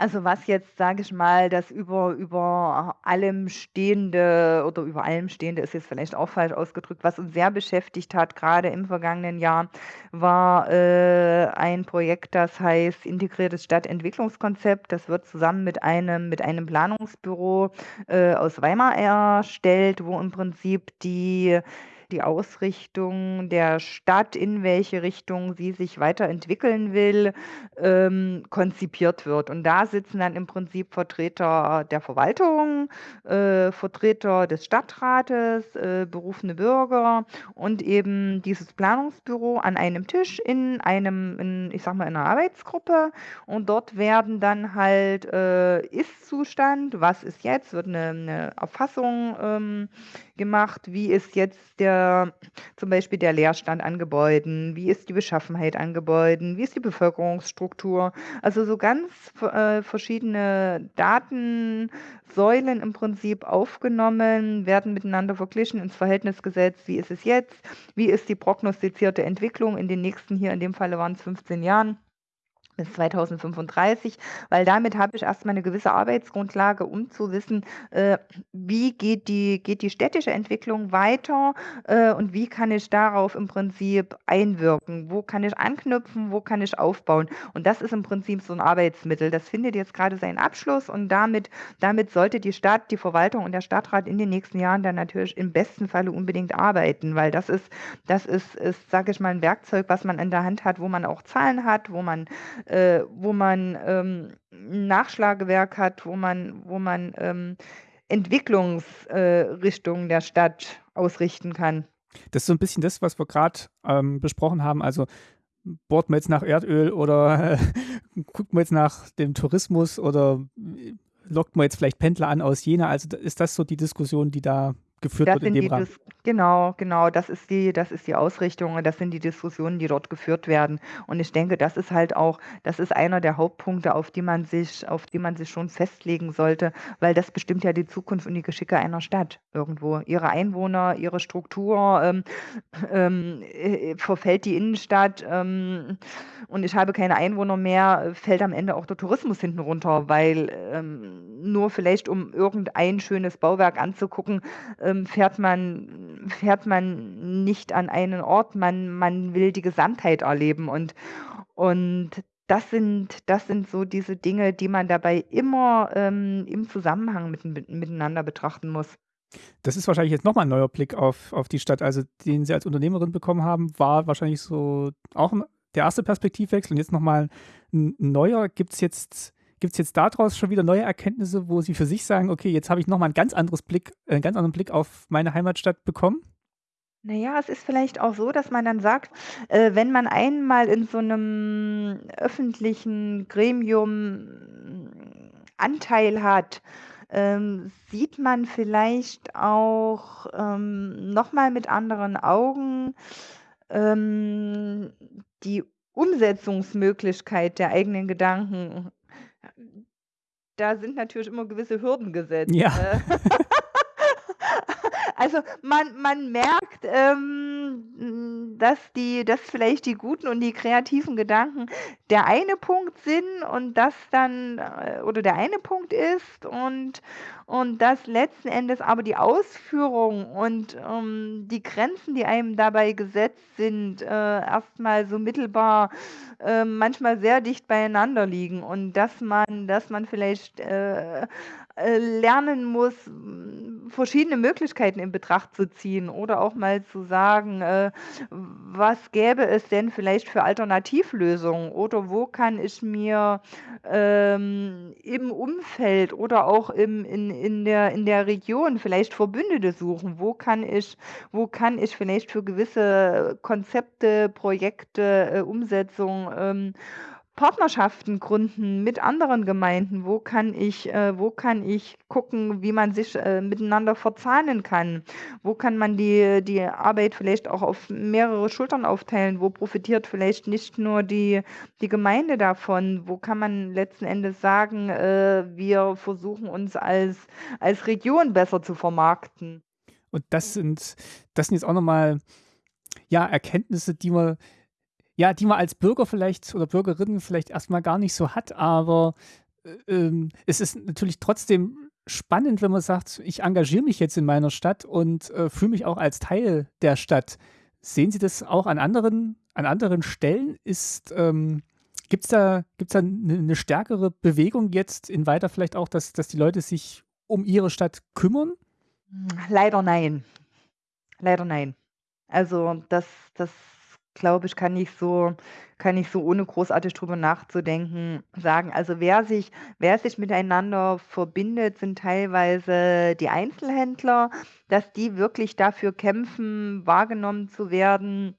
Also, was jetzt, sage ich mal, das über über allem Stehende oder über allem Stehende ist jetzt vielleicht auch falsch ausgedrückt, was uns sehr beschäftigt hat, gerade im vergangenen Jahr, war, äh, ein Projekt, das heißt Integriertes Stadtentwicklungskonzept. Das wird zusammen mit einem mit einem Planungsbüro, äh, aus Weimar erstellt, wo im Prinzip die die Ausrichtung der Stadt, in welche Richtung sie sich weiterentwickeln will, ähm, konzipiert wird. Und da sitzen dann im Prinzip Vertreter der Verwaltung, äh, Vertreter des Stadtrates, äh, berufene Bürger und eben dieses Planungsbüro an einem Tisch in einem, in, ich sag mal, in einer Arbeitsgruppe. Und dort werden dann halt äh, Ist-Zustand, was ist jetzt, wird eine, eine Erfassung ähm, gemacht, wie ist jetzt der zum Beispiel der Leerstand an Gebäuden, wie ist die Beschaffenheit an Gebäuden, wie ist die Bevölkerungsstruktur. Also so ganz äh, verschiedene Datensäulen im Prinzip aufgenommen, werden miteinander verglichen, ins Verhältnis gesetzt, wie ist es jetzt, wie ist die prognostizierte Entwicklung in den nächsten, hier in dem Falle waren es 15 Jahren bis 2035, weil damit habe ich erstmal eine gewisse Arbeitsgrundlage, um zu wissen, äh, wie geht die geht die städtische Entwicklung weiter, äh, und wie kann ich darauf im Prinzip einwirken? Wo kann ich anknüpfen, wo kann ich aufbauen? Und das ist im Prinzip so ein Arbeitsmittel. Das findet jetzt gerade seinen Abschluss und damit damit sollte die Stadt, die Verwaltung und der Stadtrat in den nächsten Jahren dann natürlich im besten Falle unbedingt arbeiten, weil das ist das ist ist, sage ich mal, ein Werkzeug, was man in der Hand hat, wo man auch Zahlen hat, wo man äh, wo man ähm, 'n Nachschlagewerk hat, wo man wo man, ähm, Entwicklungsrichtungen äh, der Stadt ausrichten kann. Das ist so ein bisschen das, was wir gerade ähm, besprochen haben. Also, bohrt man jetzt nach Erdöl oder äh, guckt man jetzt nach dem Tourismus oder äh, lockt man jetzt vielleicht Pendler an aus Jena? Also, ist das so die Diskussion, die da geführt Das wird in dem Rahmen. Genau, genau, das ist die das ist die Ausrichtung und das sind die Diskussionen, die dort geführt werden. Und ich denke, das ist halt auch das ist einer der Hauptpunkte, auf die man sich auf die man sich schon festlegen sollte, weil das bestimmt ja die Zukunft und die Geschicke einer Stadt irgendwo. Ihre Einwohner, ihre Struktur, ähm, ähm, äh, verfällt die Innenstadt, ähm, und ich habe keine Einwohner mehr, fällt am Ende auch der Tourismus hinten runter, weil, ähm, nur vielleicht um irgendein schönes Bauwerk anzugucken, ähm, fährt man fährt man nicht an einen Ort, man man will die Gesamtheit erleben und und das sind das sind so diese Dinge, die man dabei immer, ähm, im Zusammenhang mit miteinander betrachten muss. Das ist wahrscheinlich jetzt noch mal 'n neuer Blick auf auf die Stadt, also den Sie als Unternehmerin bekommen haben, war wahrscheinlich so auch 'n der erste Perspektivwechsel und jetzt noch mal 'n neuer. Gibt's jetzt gibt's jetzt da draus schon wieder neue Erkenntnisse, wo Sie für sich sagen: „Okay, jetzt habe ich noch mal 'n ganz anderes Blick äh, 'n ganz anderen Blick auf meine Heimatstadt bekommen?“ Na ja, es ist vielleicht auch so, dass man dann sagt, äh, wenn man einmal in so 'nem öffentlichen Gremium Anteil hat, ähm, sieht man vielleicht auch, ähm, noch mal mit anderen Augen, ähm, die Umsetzungsmöglichkeit der eigenen Gedanken. Da sind natürlich immer gewisse Hürden gesetzt, Ja. ne? Also, man man merkt, ähm, dass die dass vielleicht die guten und die kreativen Gedanken der eine Punkt sind und das dann äh, oder der eine Punkt ist und und dass letzten Endes aber die Ausführung und, ähm, die Grenzen, die einem dabei gesetzt sind, äh, erst mal so mittelbar, äh, manchmal sehr dicht beieinander liegen und dass man dass man vielleicht, äh, äh, lernen muss, hm, verschiedene Möglichkeiten in Betracht zu ziehen oder auch mal zu sagen, äh, was gäbe es denn vielleicht für Alternativlösungen oder wo kann ich mir, ähm, im Umfeld oder auch im in in der in der Region vielleicht Verbündete suchen? Wo kann ich wo kann ich vielleicht für gewisse Konzepte, Projekte, äh, Umsetzung, ähm, Partnerschaften gründen mit anderen Gemeinden? Wo kann ich äh, wo kann ich gucken, wie man sich, äh, miteinander verzahnen kann? Wo kann man die die Arbeit vielleicht auch auf mehrere Schultern aufteilen? Wo profitiert vielleicht nicht nur die die Gemeinde davon? Wo kann man letzten Endes sagen, äh, wir versuchen uns als als Region besser zu vermarkten? Und das sind das sind jetzt auch noch mal, ja, Erkenntnisse, die man ja, die man als Bürger vielleicht oder Bürgerin vielleicht erst mal gar nicht so hat, aber, äh, ähm, es ist natürlich trotzdem spannend, wenn man sagt: „Ich engagiere mich jetzt in meiner Stadt und, äh, fühle mich auch als Teil der Stadt.“ Sehen Sie das auch an anderen an anderen Stellen? Ist, ähm gibt's da gibt's da 'ne 'ne stärkere Bewegung jetzt in Weiter vielleicht auch, dass dass die Leute sich um ihre Stadt kümmern? Leider nein. Leider nein. Also, das das glaube ich, kann ich so kann ich so, ohne großartig drüber nachzudenken, sagen. Also, wer sich wer sich miteinander verbindet, sind teilweise die Einzelhändler, dass die wirklich dafür kämpfen, wahrgenommen zu werden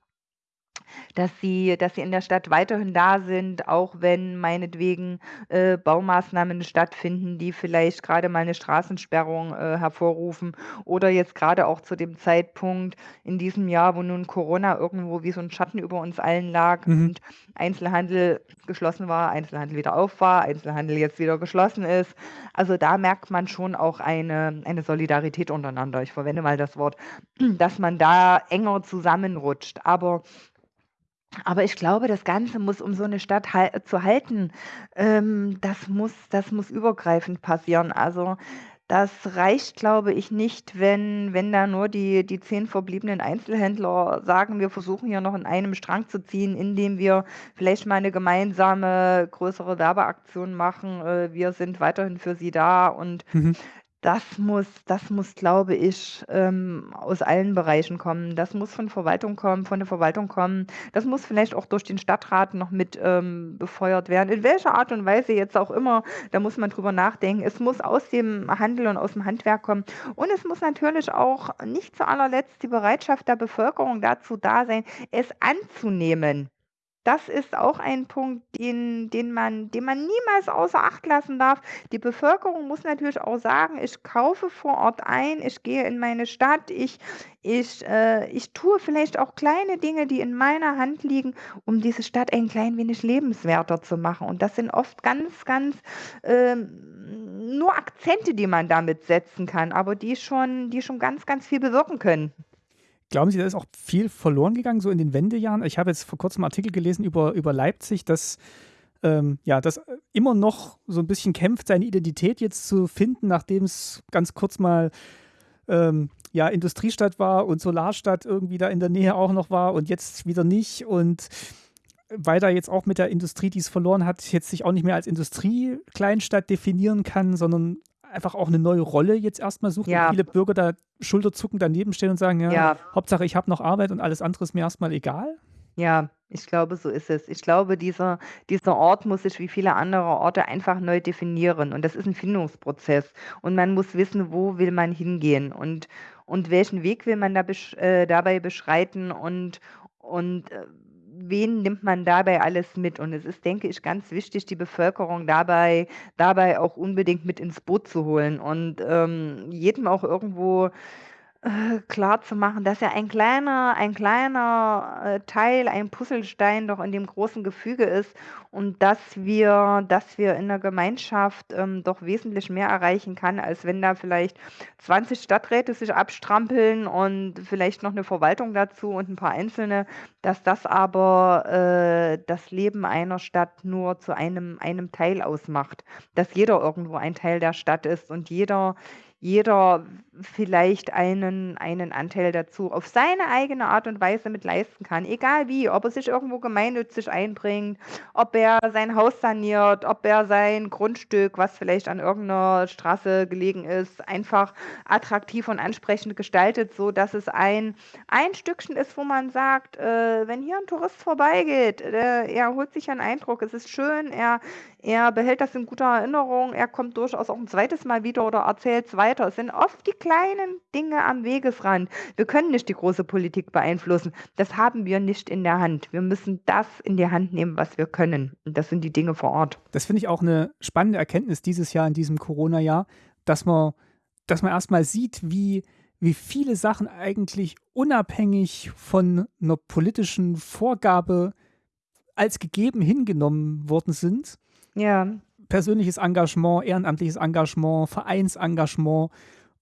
dass sie dass sie in der Stadt weiterhin da sind, auch wenn meinetwegen, äh, Baumaßnahmen stattfinden, die vielleicht grade mal 'ne Straßensperrung, äh, hervorrufen oder jetzt grade auch zu dem Zeitpunkt in diesem Jahr, wo nun Corona irgendwo wie so 'n Schatten über uns allen lag Mhm. und Einzelhandel geschlossen war, Einzelhandel wieder auf war, Einzelhandel jetzt wieder geschlossen ist. Also, da merkt man schon auch eine eine Solidarität untereinander. Ich verwende mal das Wort, dass man da enger zusammenrutscht. Aber aber ich glaube, das Ganze muss um so 'ne Stadt hal zu halten, ähm, das muss das muss übergreifend passieren. Also, das reicht, glaube ich, nicht, wenn wenn da nur die die 10 verbliebenen Einzelhändler sagen: „Wir versuchen hier noch an einem Strang zu ziehen, indem wir vielleicht mal 'ne gemeinsame größere Werbeaktion machen. Äh, wir sind weiterhin für Sie da.“ Und Mhm. Das muss das muss, glaube ich, ähm, aus allen Bereichen kommen. Das muss von Verwaltung kommen von der Verwaltung kommen. Das muss vielleicht auch durch den Stadtrat noch mit, ähm, befeuert werden. In welcher Art und Weise jetzt auch immer, da muss man drüber nachdenken. Es muss aus dem Handel und aus'm Handwerk kommen. Und es muss natürlich auch nicht zu allerletzt die Bereitschaft der Bevölkerung dazu da sein, es anzunehmen. Das ist auch ein Punkt, den, den, man, den man niemals außer Acht lassen darf. Die Bevölkerung muss natürlich auch sagen, ich kaufe vor Ort ein, ich gehe in meine Stadt, ich, ich, äh, ich tue vielleicht auch kleine Dinge, die in meiner Hand liegen, um diese Stadt ein klein wenig lebenswerter zu machen. Und das sind oft ganz, ganz ähm, nur Akzente, die man damit setzen kann, aber die schon, die schon ganz, ganz viel bewirken können. Glauben Sie, da ist auch viel verloren gegangen, so in den Wendejahren? Ich habe jetzt vor kurzem einen Artikel gelesen über, über Leipzig, dass ähm, ja, das immer noch so ein bisschen kämpft, seine Identität jetzt zu finden, nachdem es ganz kurz mal ähm, ja, Industriestadt war und Solarstadt irgendwie da in der Nähe auch noch war und jetzt wieder nicht. Und weil da jetzt auch mit der Industrie, die es verloren hat, jetzt sich auch nicht mehr als Industriekleinstadt definieren kann, sondern einfach auch eine neue Rolle jetzt erstmal sucht ja. und viele Bürger da schulterzuckend daneben stehen und sagen, ja, ja. Hauptsache ich habe noch Arbeit und alles andere ist mir erstmal egal? Ja, ich glaube, so ist es. Ich glaube, dieser, dieser Ort muss sich wie viele andere Orte einfach neu definieren. Und das ist ein Findungsprozess. Und man muss wissen, wo will man hingehen und, und welchen Weg will man da besch äh, dabei beschreiten und, und äh, wen nimmt man dabei alles mit? Und es ist, denke ich, ganz wichtig, die Bevölkerung dabei, dabei auch unbedingt mit ins Boot zu holen und ähm, jedem auch irgendwo äh, klar zu machen, dass ja ein kleiner, ein kleiner äh, Teil, ein Puzzlestein doch in dem großen Gefüge ist und dass wir, dass wir in der Gemeinschaft ähm, doch wesentlich mehr erreichen kann, als wenn da vielleicht 20 Stadträte sich abstrampeln und vielleicht noch eine Verwaltung dazu und ein paar Einzelne, dass das aber äh, das Leben einer Stadt nur zu einem, einem Teil ausmacht, dass jeder irgendwo ein Teil der Stadt ist und jeder jeder vielleicht einen, einen Anteil dazu auf seine eigene Art und Weise mit leisten kann. Egal wie, ob er sich irgendwo gemeinnützig einbringt, ob er sein Haus saniert, ob er sein Grundstück, was vielleicht an irgendeiner Straße gelegen ist, einfach attraktiv und ansprechend gestaltet, so dass es ein, ein Stückchen ist, wo man sagt, äh, wenn hier ein Tourist vorbeigeht, äh, er holt sich einen Eindruck, es ist schön, er, er behält das in guter Erinnerung, er kommt durchaus auch ein zweites Mal wieder oder erzählt es weiter. Es sind oft die kleinen Dinge am Wegesrand. Wir können nicht die große Politik beeinflussen. Das haben wir nicht in der Hand. Wir müssen das in die Hand nehmen, was wir können. Und das sind die Dinge vor Ort. Das finde ich auch eine spannende Erkenntnis dieses Jahr, in diesem Corona-Jahr, dass man, dass man erstmal sieht, wie, wie viele Sachen eigentlich unabhängig von einer politischen Vorgabe als gegeben hingenommen worden sind. Ja. Persönliches Engagement, ehrenamtliches Engagement, Vereinsengagement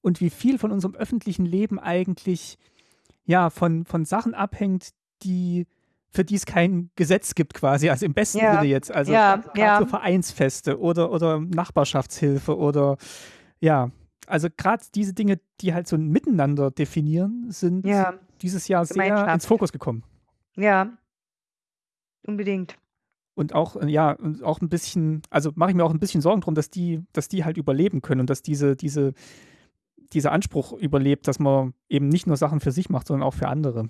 und wie viel von unserem öffentlichen Leben eigentlich ja von, von Sachen abhängt, die für die es kein Gesetz gibt quasi, also im besten ja. Sinne jetzt, also ja, ja. Vereinsfeste oder, oder Nachbarschaftshilfe oder ja, also gerade diese Dinge, die halt so ein Miteinander definieren, sind ja. dieses Jahr sehr ins Fokus gekommen. Ja, unbedingt. Und auch, ja, auch ein bisschen, also mache ich mir auch ein bisschen Sorgen drum, dass die, dass die halt überleben können und dass diese, diese, dieser Anspruch überlebt, dass man eben nicht nur Sachen für sich macht, sondern auch für andere.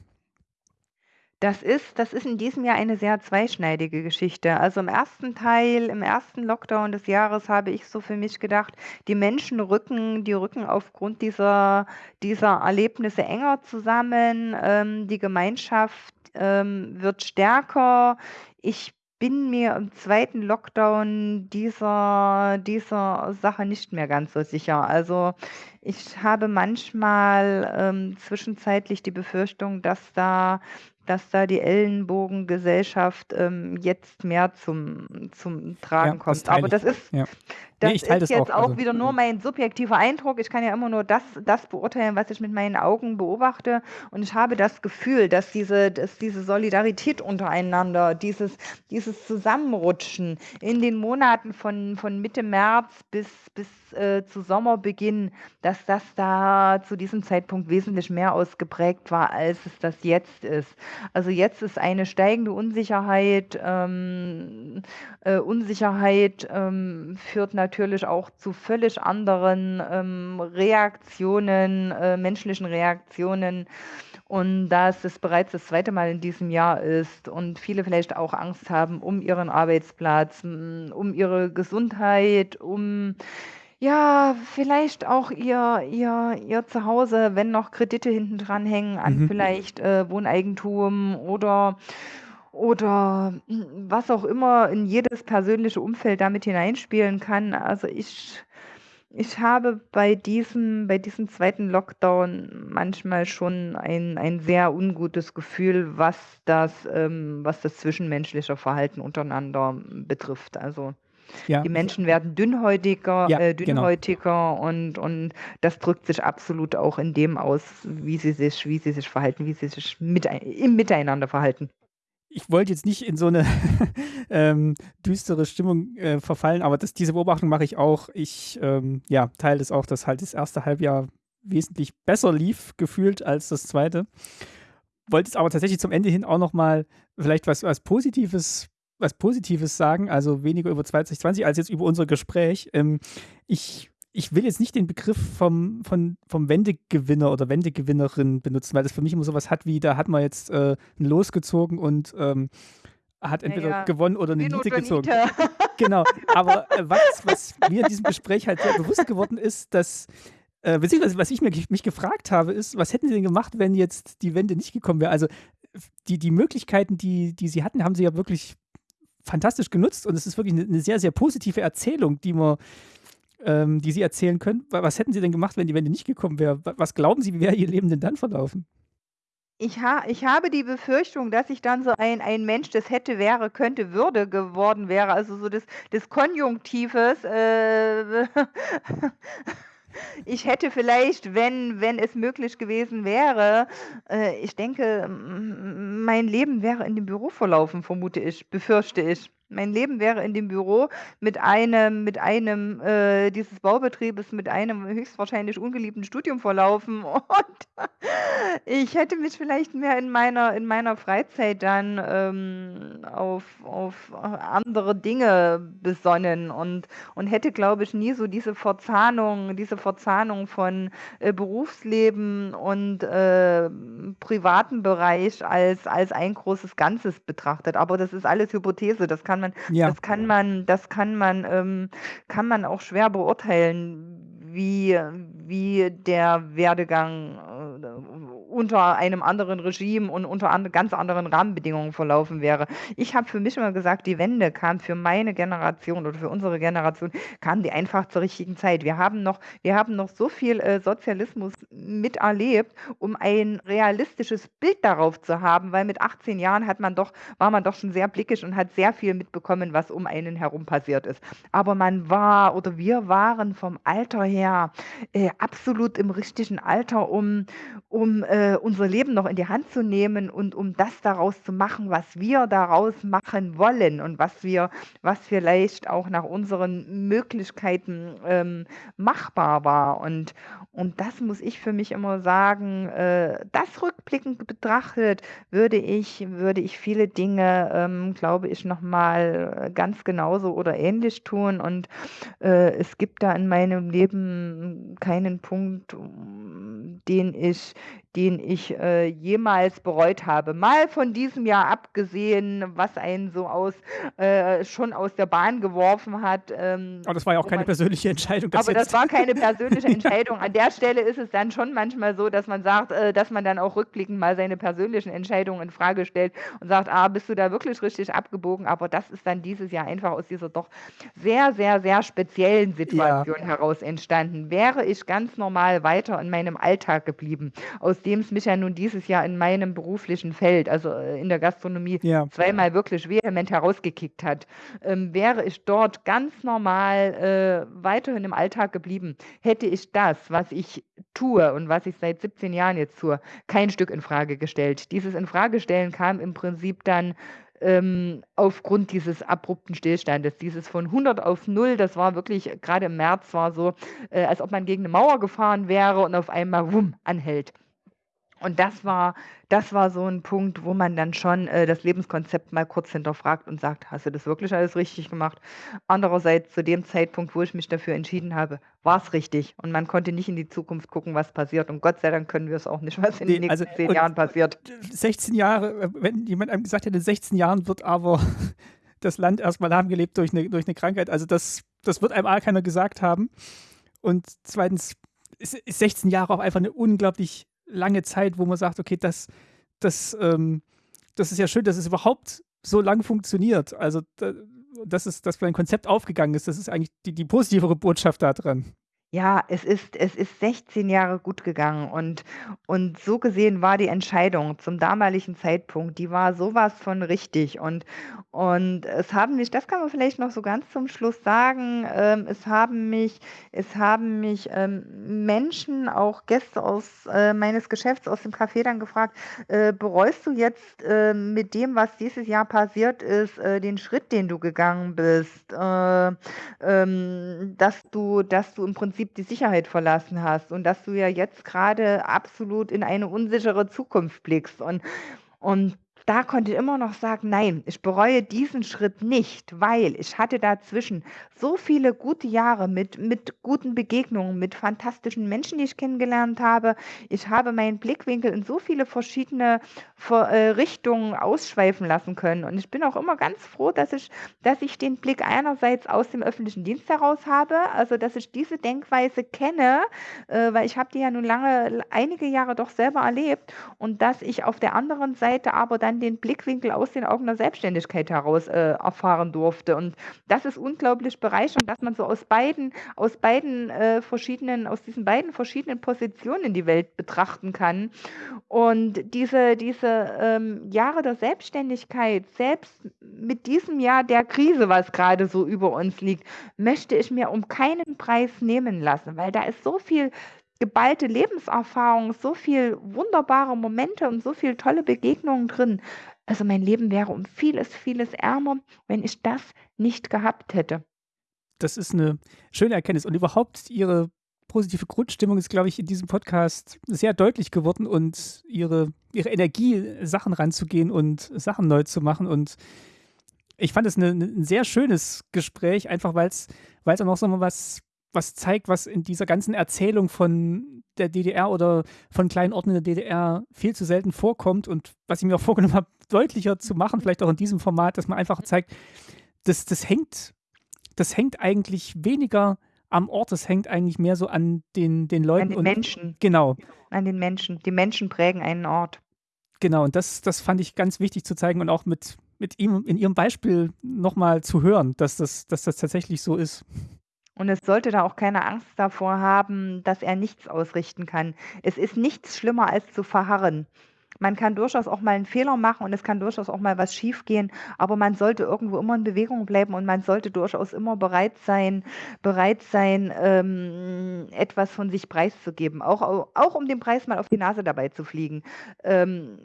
Das ist, das ist in diesem Jahr eine sehr zweischneidige Geschichte. Also im ersten Teil, im ersten Lockdown des Jahres habe ich so für mich gedacht, die Menschen rücken, die rücken aufgrund dieser, dieser Erlebnisse enger zusammen. Ähm, die Gemeinschaft ähm, wird stärker. Ich bin mir im zweiten Lockdown dieser, dieser Sache nicht mehr ganz so sicher. Also ich habe manchmal ähm, zwischenzeitlich die Befürchtung, dass da dass da die Ellenbogengesellschaft ähm, jetzt mehr zum, zum Tragen ja, kommt. Aber das ist, ja. Das nee, ist jetzt auch, auch also, wieder nur mein subjektiver Eindruck. Ich kann ja immer nur das, das beurteilen, was ich mit meinen Augen beobachte. Und ich habe das Gefühl, dass diese, dass diese Solidarität untereinander, dieses, dieses Zusammenrutschen in den Monaten von, von Mitte März bis, bis äh, zu Sommerbeginn, dass das da zu diesem Zeitpunkt wesentlich mehr ausgeprägt war, als es das jetzt ist. Also jetzt ist eine steigende Unsicherheit. Ähm, äh, Unsicherheit ähm, führt natürlich auch zu völlig anderen ähm, Reaktionen, äh, menschlichen Reaktionen. Und da es bereits das zweite Mal in diesem Jahr ist und viele vielleicht auch Angst haben um ihren Arbeitsplatz, um ihre Gesundheit, um ja, vielleicht auch ihr ihr ihr Zuhause, wenn noch Kredite hinten dran hängen an Mhm. vielleicht, äh, Wohneigentum oder oder was auch immer in jedes persönliche Umfeld damit hineinspielen kann. Also ich ich habe bei diesem bei diesem zweiten Lockdown manchmal schon ein ein sehr ungutes Gefühl, was das ähm, was das zwischenmenschliche Verhalten untereinander betrifft. Also, Ja, die Menschen werden dünnhäutiger ja, äh, genau. dünnhäutiger und und das drückt sich absolut auch in dem aus, wie sie sich wie sie sich verhalten, wie sie sich mitei im Miteinander verhalten. Ich wollte jetzt nicht in so eine ähm, düstere Stimmung äh, verfallen, aber das, diese Beobachtung mache ich auch. Ich ähm, ja, teile das auch, dass halt das erste Halbjahr wesentlich besser lief, gefühlt, als das zweite. Wollte jetzt aber tatsächlich zum Ende hin auch noch mal vielleicht was, was Positives was Positives sagen, also weniger über 2020 als jetzt über unser Gespräch. Ähm, ich ich will jetzt nicht den Begriff vom, von, vom Wendegewinner oder Wendegewinnerin benutzen, weil das für mich immer sowas hat wie, da hat man jetzt äh, ein Los gezogen und ähm, hat entweder Ja, ja. gewonnen oder eine Niete oder gezogen. Niete. Genau, aber äh, was, was mir in diesem Gespräch halt sehr bewusst geworden ist, dass, äh, beziehungsweise was ich mir, mich gefragt habe, ist, was hätten sie denn gemacht, wenn jetzt die Wende nicht gekommen wäre? Also die, die Möglichkeiten, die, die sie hatten, haben sie ja wirklich fantastisch genutzt und es ist wirklich eine, eine sehr, sehr positive Erzählung, die man ähm, die Sie erzählen können. Wa- Was hätten Sie denn gemacht, wenn die Wende nicht gekommen wäre? Wa- Was glauben Sie, wie wäre Ihr Leben denn dann verlaufen? Ich ha ich habe die Befürchtung, dass ich dann so ein ein Mensch des hätte, wäre, könnte, würde geworden wäre, also so des des Konjunktives, äh, ich hätte vielleicht, wenn wenn es möglich gewesen wäre äh, ich denke, mein Leben wäre in dem Büro verlaufen, vermute ich, befürchte ich. Mein Leben wäre in dem Büro mit einem mit einem, äh, dieses Baubetriebes mit einem höchstwahrscheinlich ungeliebten Studium verlaufen und ich hätte mich vielleicht mehr in meiner in meiner Freizeit dann, ähm, auf auf andere Dinge besonnen und und hätte, glaube ich, nie so diese Verzahnung diese Verzahnung von, äh, Berufsleben und, ähm, privaten Bereich als als ein großes Ganzes betrachtet. Aber das ist alles Hypothese. Das kann man Ja, das kann man das kann man, ähm kann man auch schwer beurteilen, wie wie der Werdegang, äh, unter einem anderen Regime und unter ande ganz anderen Rahmenbedingungen verlaufen wäre. Ich habe für mich immer gesagt, die Wende kam für meine Generation oder für unsere Generation kam die einfach zur richtigen Zeit. Wir haben noch wir haben noch so viel, äh, Sozialismus miterlebt, um ein realistisches Bild darauf zu haben, weil mit 18 Jahren hat man doch war man doch schon sehr blickig und hat sehr viel mitbekommen, was um einen herum passiert ist. Aber man war oder wir waren vom Alter her, äh, absolut im richtigen Alter, um um, äh, unser Leben noch in die Hand zu nehmen und um das daraus zu machen, was wir daraus machen wollen und was wir was vielleicht auch nach unseren Möglichkeiten, ähm, machbar war. Und und das muss ich für mich immer sagen, äh, das rückblickend betrachtet würde ich würde ich viele Dinge, ähm, glaube ich, noch mal ganz genauso oder ähnlich tun. Und, äh, es gibt da in meinem Leben keinen Punkt, um den ich den ich, äh, jemals bereut habe. Mal von diesem Jahr abgesehen, was einen so aus äh, schon aus der Bahn geworfen hat, ähm, aber das war ja auch keine man persönliche Entscheidung, das aber das war keine persönliche Entscheidung. An der Stelle ist es dann schon manchmal so, dass man sagt äh, dass man dann auch rückblickend mal seine persönlichen Entscheidungen in Frage stellt und sagt: „Ah, bist du da wirklich richtig abgebogen?“ Aber das ist dann dieses Jahr einfach aus dieser doch sehr, sehr, sehr speziellen Ja, Situation heraus entstanden. Wäre ich ganz normal weiter in meinem Alltag geblieben, aus dem es mich ja nun dieses Jahr in meinem beruflichen Feld, also, äh, in der Gastronomie, ja. zweimal wirklich vehement herausgekickt hat, ähm, wäre ich dort ganz normal, äh, weiterhin im Alltag geblieben, hätte ich das, was ich tue und was ich seit 17 Jahren jetzt tue, kein Stück in Frage gestellt. Dieses Infragestellen kam im Prinzip dann, ähm, aufgrund dieses abrupten Stillstandes, dieses von 100 auf 0, das war wirklich grade im März war so, äh, als ob man gegen 'ne Mauer gefahren wäre und auf einmal wumm anhält. Und das war das war so 'n Punkt, wo man dann schon, äh, das Lebenskonzept mal kurz hinterfragt und sagt: „Hast du das wirklich alles richtig gemacht?“ Andererseits zu dem Zeitpunkt, wo ich mich dafür entschieden habe, war's richtig und man konnte nicht in die Zukunft gucken, was passiert und Gott sei Dank können wir's auch nicht, was in den Ne, also nächsten 10 und Jahren passiert. 16 Jahre, äh, wenn jemand einem gesagt hätte, in 16 Jahren wird aber das Land erst mal lahmgelegt durch 'ne durch 'ne Krankheit, also das das wird einem A keiner gesagt haben und 2. ist ist 16 Jahre auch einfach 'ne unglaublich lange Zeit, wo man sagt: „Okay, das das, ähm das ist ja schön, dass es überhaupt so lang funktioniert. Also, dass, es, dass ein Konzept aufgegangen ist, das ist eigentlich die, die positivere Botschaft da dran. Ja, es ist es ist 16 Jahre gut gegangen und und so gesehen war die Entscheidung zum damaligen Zeitpunkt, die war sowas von richtig und und es haben mich das kann man vielleicht noch so ganz zum Schluss sagen, ähm, es haben mich es haben mich, ähm, Menschen, auch Gäste aus, äh, meines Geschäfts aus dem Café dann gefragt: „Äh, bereust du jetzt, äh, mit dem, was dieses Jahr passiert ist, äh, den Schritt, den du gegangen bist, äh, ähm, dass du dass du im Prinzip Prinzip die Sicherheit verlassen hast und dass du ja jetzt gerade absolut in eine unsichere Zukunft blickst. Und und da konnte ich immer noch sagen: „Nein, ich bereue diesen Schritt nicht, weil ich hatte dazwischen so viele gute Jahre mit mit guten Begegnungen, mit fantastischen Menschen, die ich kennengelernt habe. Ich habe meinen Blickwinkel in so viele verschiedene Ver äh, Richtungen ausschweifen lassen können und ich bin auch immer ganz froh, dass ich dass ich den Blick einerseits aus dem öffentlichen Dienst heraus habe, also, dass ich diese Denkweise kenne, äh, weil ich habe die ja nun lange einige Jahre doch selber erlebt und dass ich auf der anderen Seite aber dann den Blickwinkel aus den Augen der Selbstständigkeit heraus äh, erfahren durfte. Und das ist unglaublich bereichernd, dass man so aus beiden, aus beiden äh, verschiedenen, aus diesen beiden verschiedenen Positionen die Welt betrachten kann. Und diese, diese ähm, Jahre der Selbstständigkeit, selbst mit diesem Jahr der Krise, was gerade so über uns liegt, möchte ich mir um keinen Preis nehmen lassen, weil da ist so viel geballte Lebenserfahrung, so viel wunderbare Momente und so viele tolle Begegnungen drin. Also mein Leben wäre um vieles, vieles ärmer, wenn ich das nicht gehabt hätte. Das ist eine schöne Erkenntnis. Und überhaupt Ihre positive Grundstimmung ist, glaube ich, in diesem Podcast sehr deutlich geworden und Ihre, ihre Energie, Sachen ranzugehen und Sachen neu zu machen. Und ich fand es ein sehr schönes Gespräch, einfach weil es auch noch so was was zeigt, was in dieser ganzen Erzählung von der DDR oder von kleinen Orten in der DDR viel zu selten vorkommt und was ich mir auch vorgenommen habe, deutlicher zu machen, vielleicht auch in diesem Format, dass man einfach zeigt, das, das hängt, das hängt eigentlich weniger am Ort, das hängt eigentlich mehr so an den, den Leuten. An den und, Menschen. Genau. An den Menschen. Die Menschen prägen einen Ort. Genau, und das, das fand ich ganz wichtig zu zeigen und auch mit, mit ihm in ihrem Beispiel nochmal zu hören, dass das, dass das tatsächlich so ist. Und es sollte da auch keine Angst davor haben, dass er nichts ausrichten kann. Es ist nichts schlimmer als zu verharren. Man kann durchaus auch mal einen Fehler machen und es kann durchaus auch mal was schiefgehen, aber man sollte irgendwo immer in Bewegung bleiben und man sollte durchaus immer bereit sein, bereit sein, ähm, etwas von sich preiszugeben, auch, auch um den Preis mal auf die Nase dabei zu fliegen. Ähm,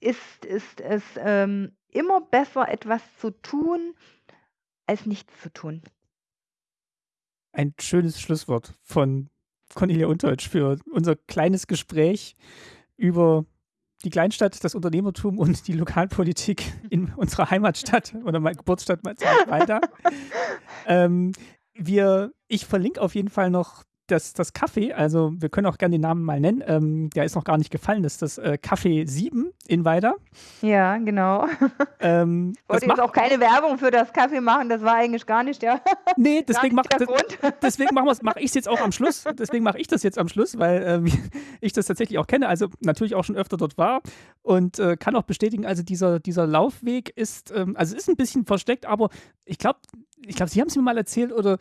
ist, ist es ähm, immer besser, etwas zu tun, als nichts zu tun ein schönes Schlusswort von Cornelia Unterdeutsch für unser kleines Gespräch über die Kleinstadt, das Unternehmertum und die Lokalpolitik in unserer Heimatstadt oder meiner Geburtsstadt weiter. ähm, wir, ich verlinke auf jeden Fall noch das, das Kaffee, also wir können auch gerne den Namen mal nennen, ähm, der ist noch gar nicht gefallen, das ist das äh, Café 7 in Weida. Ja, genau. Ähm, ich wollte jetzt auch keine Werbung für das Kaffee machen, das war eigentlich gar nicht der Nee, deswegen mache deswegen mach mach ich es jetzt auch am Schluss, deswegen mache ich das jetzt am Schluss, weil ähm, ich das tatsächlich auch kenne, also natürlich auch schon öfter dort war und äh, kann auch bestätigen, also dieser, dieser Laufweg ist, ähm, also ist ein bisschen versteckt, aber ich glaube, ich glaube, Sie haben es mir mal erzählt oder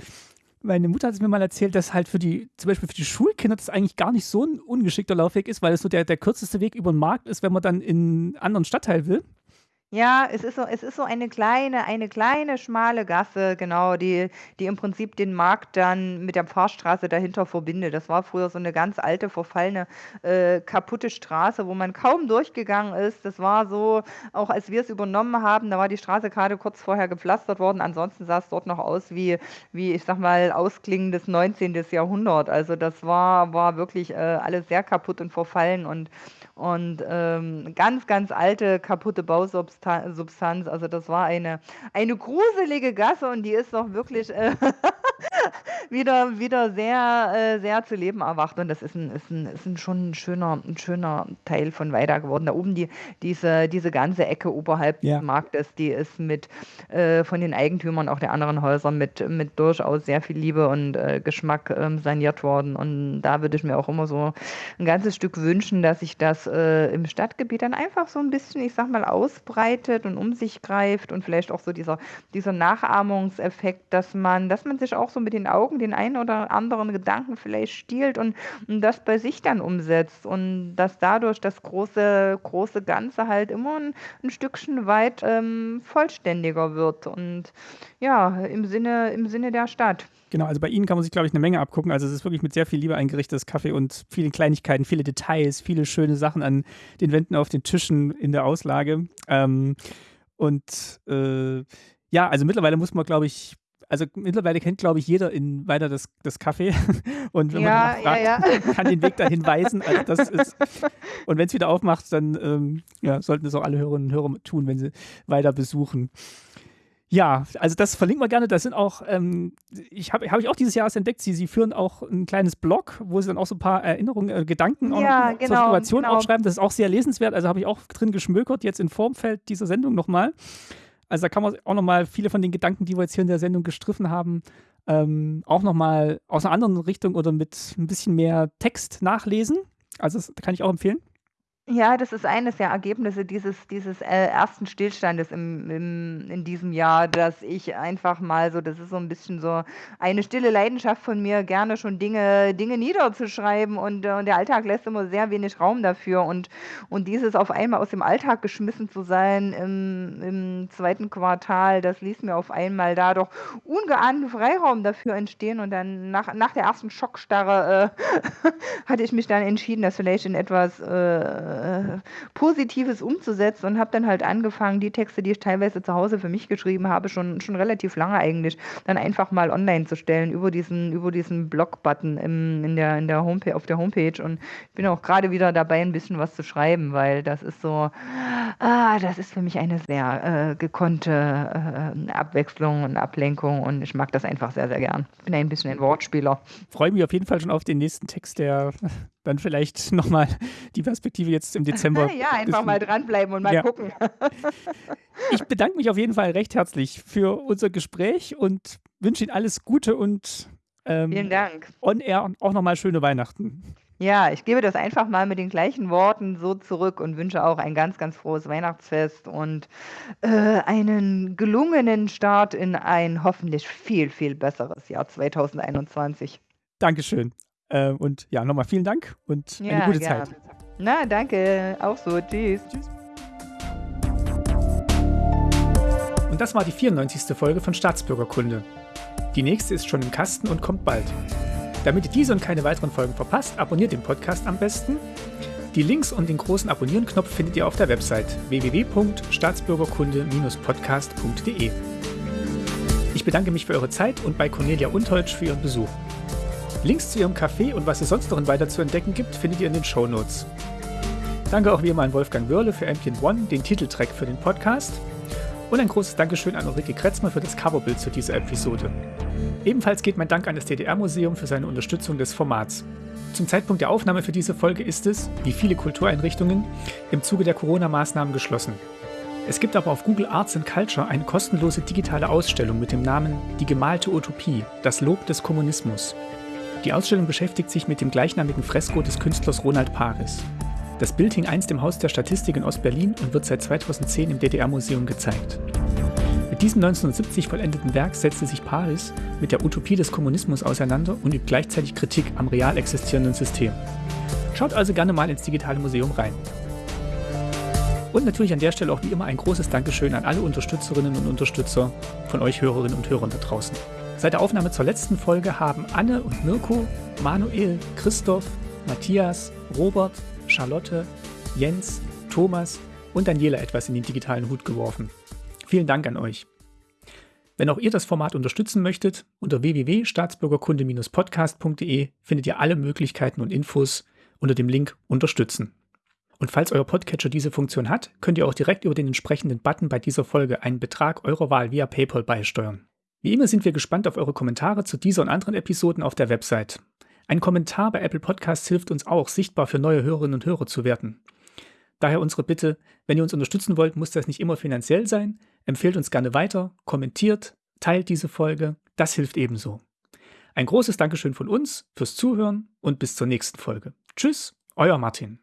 meine Mutter hat es mir mal erzählt, dass halt für die, zum Beispiel für die Schulkinder das eigentlich gar nicht so ein ungeschickter Laufweg ist, weil es so der, der kürzeste Weg über den Markt ist, wenn man dann in einen anderen Stadtteil will. Ja, es ist so es ist so eine kleine eine kleine schmale Gasse, genau, die die im Prinzip den Markt dann mit der Pfarrstraße dahinter verbindet. Das war früher so eine ganz alte, verfallene, äh, kaputte Straße, wo man kaum durchgegangen ist. Das war so auch als wir es übernommen haben, da war die Straße gerade kurz vorher gepflastert worden. Ansonsten sah es dort noch aus wie wie, ich sag mal, ausklingendes 19. Jahrhundert. Also, das war war wirklich, äh, alles sehr kaputt und verfallen und und, ähm, ganz, ganz alte, kaputte Bausubstanz. Also das war eine eine gruselige Gasse und die ist doch wirklich, äh, wieder, wieder sehr, äh, sehr zu leben erwacht. Und das ist ein, ist ein, ist ein schon ein schöner, ein schöner Teil von Weida geworden. Da oben die, diese, diese ganze Ecke oberhalb Ja. des Marktes, die ist mit äh, von den Eigentümern auch der anderen Häuser mit, mit durchaus sehr viel Liebe und äh, Geschmack ähm, saniert worden. Und da würde ich mir auch immer so ein ganzes Stück wünschen, dass sich das äh, im Stadtgebiet dann einfach so ein bisschen, ich sag mal, ausbreitet und um sich greift und vielleicht auch so dieser, dieser Nachahmungseffekt, dass man, dass man sich auch so mit den Augen den einen oder anderen Gedanken vielleicht stiehlt und, und das bei sich dann umsetzt und dass dadurch das große, große Ganze halt immer ein, ein Stückchen weit ähm, vollständiger wird und ja, im Sinne, im Sinne der Stadt. Genau, also bei Ihnen kann man sich, glaube ich, eine Menge abgucken. Also es ist wirklich mit sehr viel Liebe eingerichtetes Kaffee und vielen Kleinigkeiten, viele Details, viele schöne Sachen an den Wänden, auf den Tischen, in der Auslage. Ähm, und äh, ja, also mittlerweile muss man, glaube ich, also mittlerweile kennt, glaube ich, jeder in weiter das, das Kaffee. Und wenn Ja, man ja, fragt, ja. kann den Weg dahin weisen. Also das ist, und wenn es wieder aufmacht, dann ähm, ja, sollten es auch alle Hörerinnen und Hörer tun, wenn sie weiter besuchen. Ja, also das verlinken wir gerne. Das sind auch, ähm, ich habe hab ich auch dieses Jahr entdeckt, sie, sie führen auch ein kleines Blog, wo sie dann auch so ein paar Erinnerungen, äh, Gedanken Ja, noch zur genau, Situation genau. aufschreiben. Das ist auch sehr lesenswert. Also habe ich auch drin geschmökert, jetzt in Formfeld dieser Sendung nochmal. Also da kann man auch nochmal viele von den Gedanken, die wir jetzt hier in der Sendung gestriffen haben, ähm, auch nochmal aus einer anderen Richtung oder mit ein bisschen mehr Text nachlesen. Also das kann ich auch empfehlen. Ja, das ist eines der Ergebnisse dieses, dieses äh, ersten Stillstandes im, im, in diesem Jahr, dass ich einfach mal so, das ist so ein bisschen so eine stille Leidenschaft von mir, gerne schon Dinge, Dinge niederzuschreiben und, äh, der Alltag lässt immer sehr wenig Raum dafür. Und, und dieses auf einmal aus dem Alltag geschmissen zu sein im, im zweiten Quartal, das ließ mir auf einmal da doch ungeahnten Freiraum dafür entstehen. Und dann nach, nach der ersten Schockstarre äh, hatte ich mich dann entschieden, das vielleicht in etwas äh, Positives umzusetzen und habe dann halt angefangen, die Texte, die ich teilweise zu Hause für mich geschrieben habe, schon, schon relativ lange eigentlich, dann einfach mal online zu stellen über diesen, über diesen Blog-Button in der, in der auf der Homepage. Und ich bin auch gerade wieder dabei, ein bisschen was zu schreiben, weil das ist so, ah, das ist für mich eine sehr äh, gekonnte äh, Abwechslung und Ablenkung und ich mag das einfach sehr, sehr gern. Ich bin ein bisschen ein Wortspieler. Freue mich auf jeden Fall schon auf den nächsten Text, der dann vielleicht nochmal die Perspektive jetzt im Dezember. ja, einfach mal dranbleiben und mal Ja. gucken. Ich bedanke mich auf jeden Fall recht herzlich für unser Gespräch und wünsche Ihnen alles Gute und Vielen ähm, Dank. on air auch nochmal schöne Weihnachten. Ja, ich gebe das einfach mal mit den gleichen Worten so zurück und wünsche auch ein ganz, ganz frohes Weihnachtsfest und äh, einen gelungenen Start in ein hoffentlich viel, viel besseres Jahr 2021. Dankeschön. Äh, und ja, nochmal vielen Dank und eine Ja, gute gern. Zeit. Na, danke. Auch so. Tschüss. Tschüss. Und das war die 94. Folge von Staatsbürgerkunde. Die nächste ist schon im Kasten und kommt bald. Damit ihr diese und keine weiteren Folgen verpasst, abonniert den Podcast am besten. Die Links und den großen Abonnieren-Knopf findet ihr auf der Website www.staatsbürgerkunde-podcast.de. Ich bedanke mich für eure Zeit und bei Cornelia Unteutsch für ihren Besuch. Links zu ihrem Café und was es sonst noch in weiter zu entdecken gibt, findet ihr in den Shownotes. Danke auch wie immer an Wolfgang Wörle für Ampion One, den Titeltrack für den Podcast. Und ein großes Dankeschön an Ulrike Kretzmer für das Coverbild zu dieser Episode. Ebenfalls geht mein Dank an das DDR-Museum für seine Unterstützung des Formats. Zum Zeitpunkt der Aufnahme für diese Folge ist es, wie viele Kultureinrichtungen, im Zuge der Corona-Maßnahmen geschlossen. Es gibt aber auf Google Arts and Culture eine kostenlose digitale Ausstellung mit dem Namen Die gemalte Utopie, das Lob des Kommunismus. Die Ausstellung beschäftigt sich mit dem gleichnamigen Fresko des Künstlers Ronald Paris. Das Bild hing einst im Haus der Statistik in Ostberlin und wird seit 2010 im DDR-Museum gezeigt. Mit diesem 1970 vollendeten Werk setzte sich Paris mit der Utopie des Kommunismus auseinander und übt gleichzeitig Kritik am real existierenden System. Schaut also gerne mal ins digitale Museum rein. Und natürlich an der Stelle auch wie immer ein großes Dankeschön an alle Unterstützerinnen und Unterstützer von euch Hörerinnen und Hörern da draußen. Seit der Aufnahme zur letzten Folge haben Anne und Mirko, Manuel, Christoph, Matthias, Robert, Charlotte, Jens, Thomas und Daniela etwas in den digitalen Hut geworfen. Vielen Dank an euch. Wenn auch ihr das Format unterstützen möchtet, unter www.staatsbürgerkunde-podcast.de findet ihr alle Möglichkeiten und Infos unter dem Link Unterstützen. Und falls euer Podcatcher diese Funktion hat, könnt ihr auch direkt über den entsprechenden Button bei dieser Folge einen Betrag eurer Wahl via PayPal beisteuern. Wie immer sind wir gespannt auf eure Kommentare zu dieser und anderen Episoden auf der Website. Ein Kommentar bei Apple Podcasts hilft uns auch, sichtbar für neue Hörerinnen und Hörer zu werden. Daher unsere Bitte, wenn ihr uns unterstützen wollt, muss das nicht immer finanziell sein. Empfehlt uns gerne weiter, kommentiert, teilt diese Folge, das hilft ebenso. Ein großes Dankeschön von uns fürs Zuhören und bis zur nächsten Folge. Tschüss, euer Martin.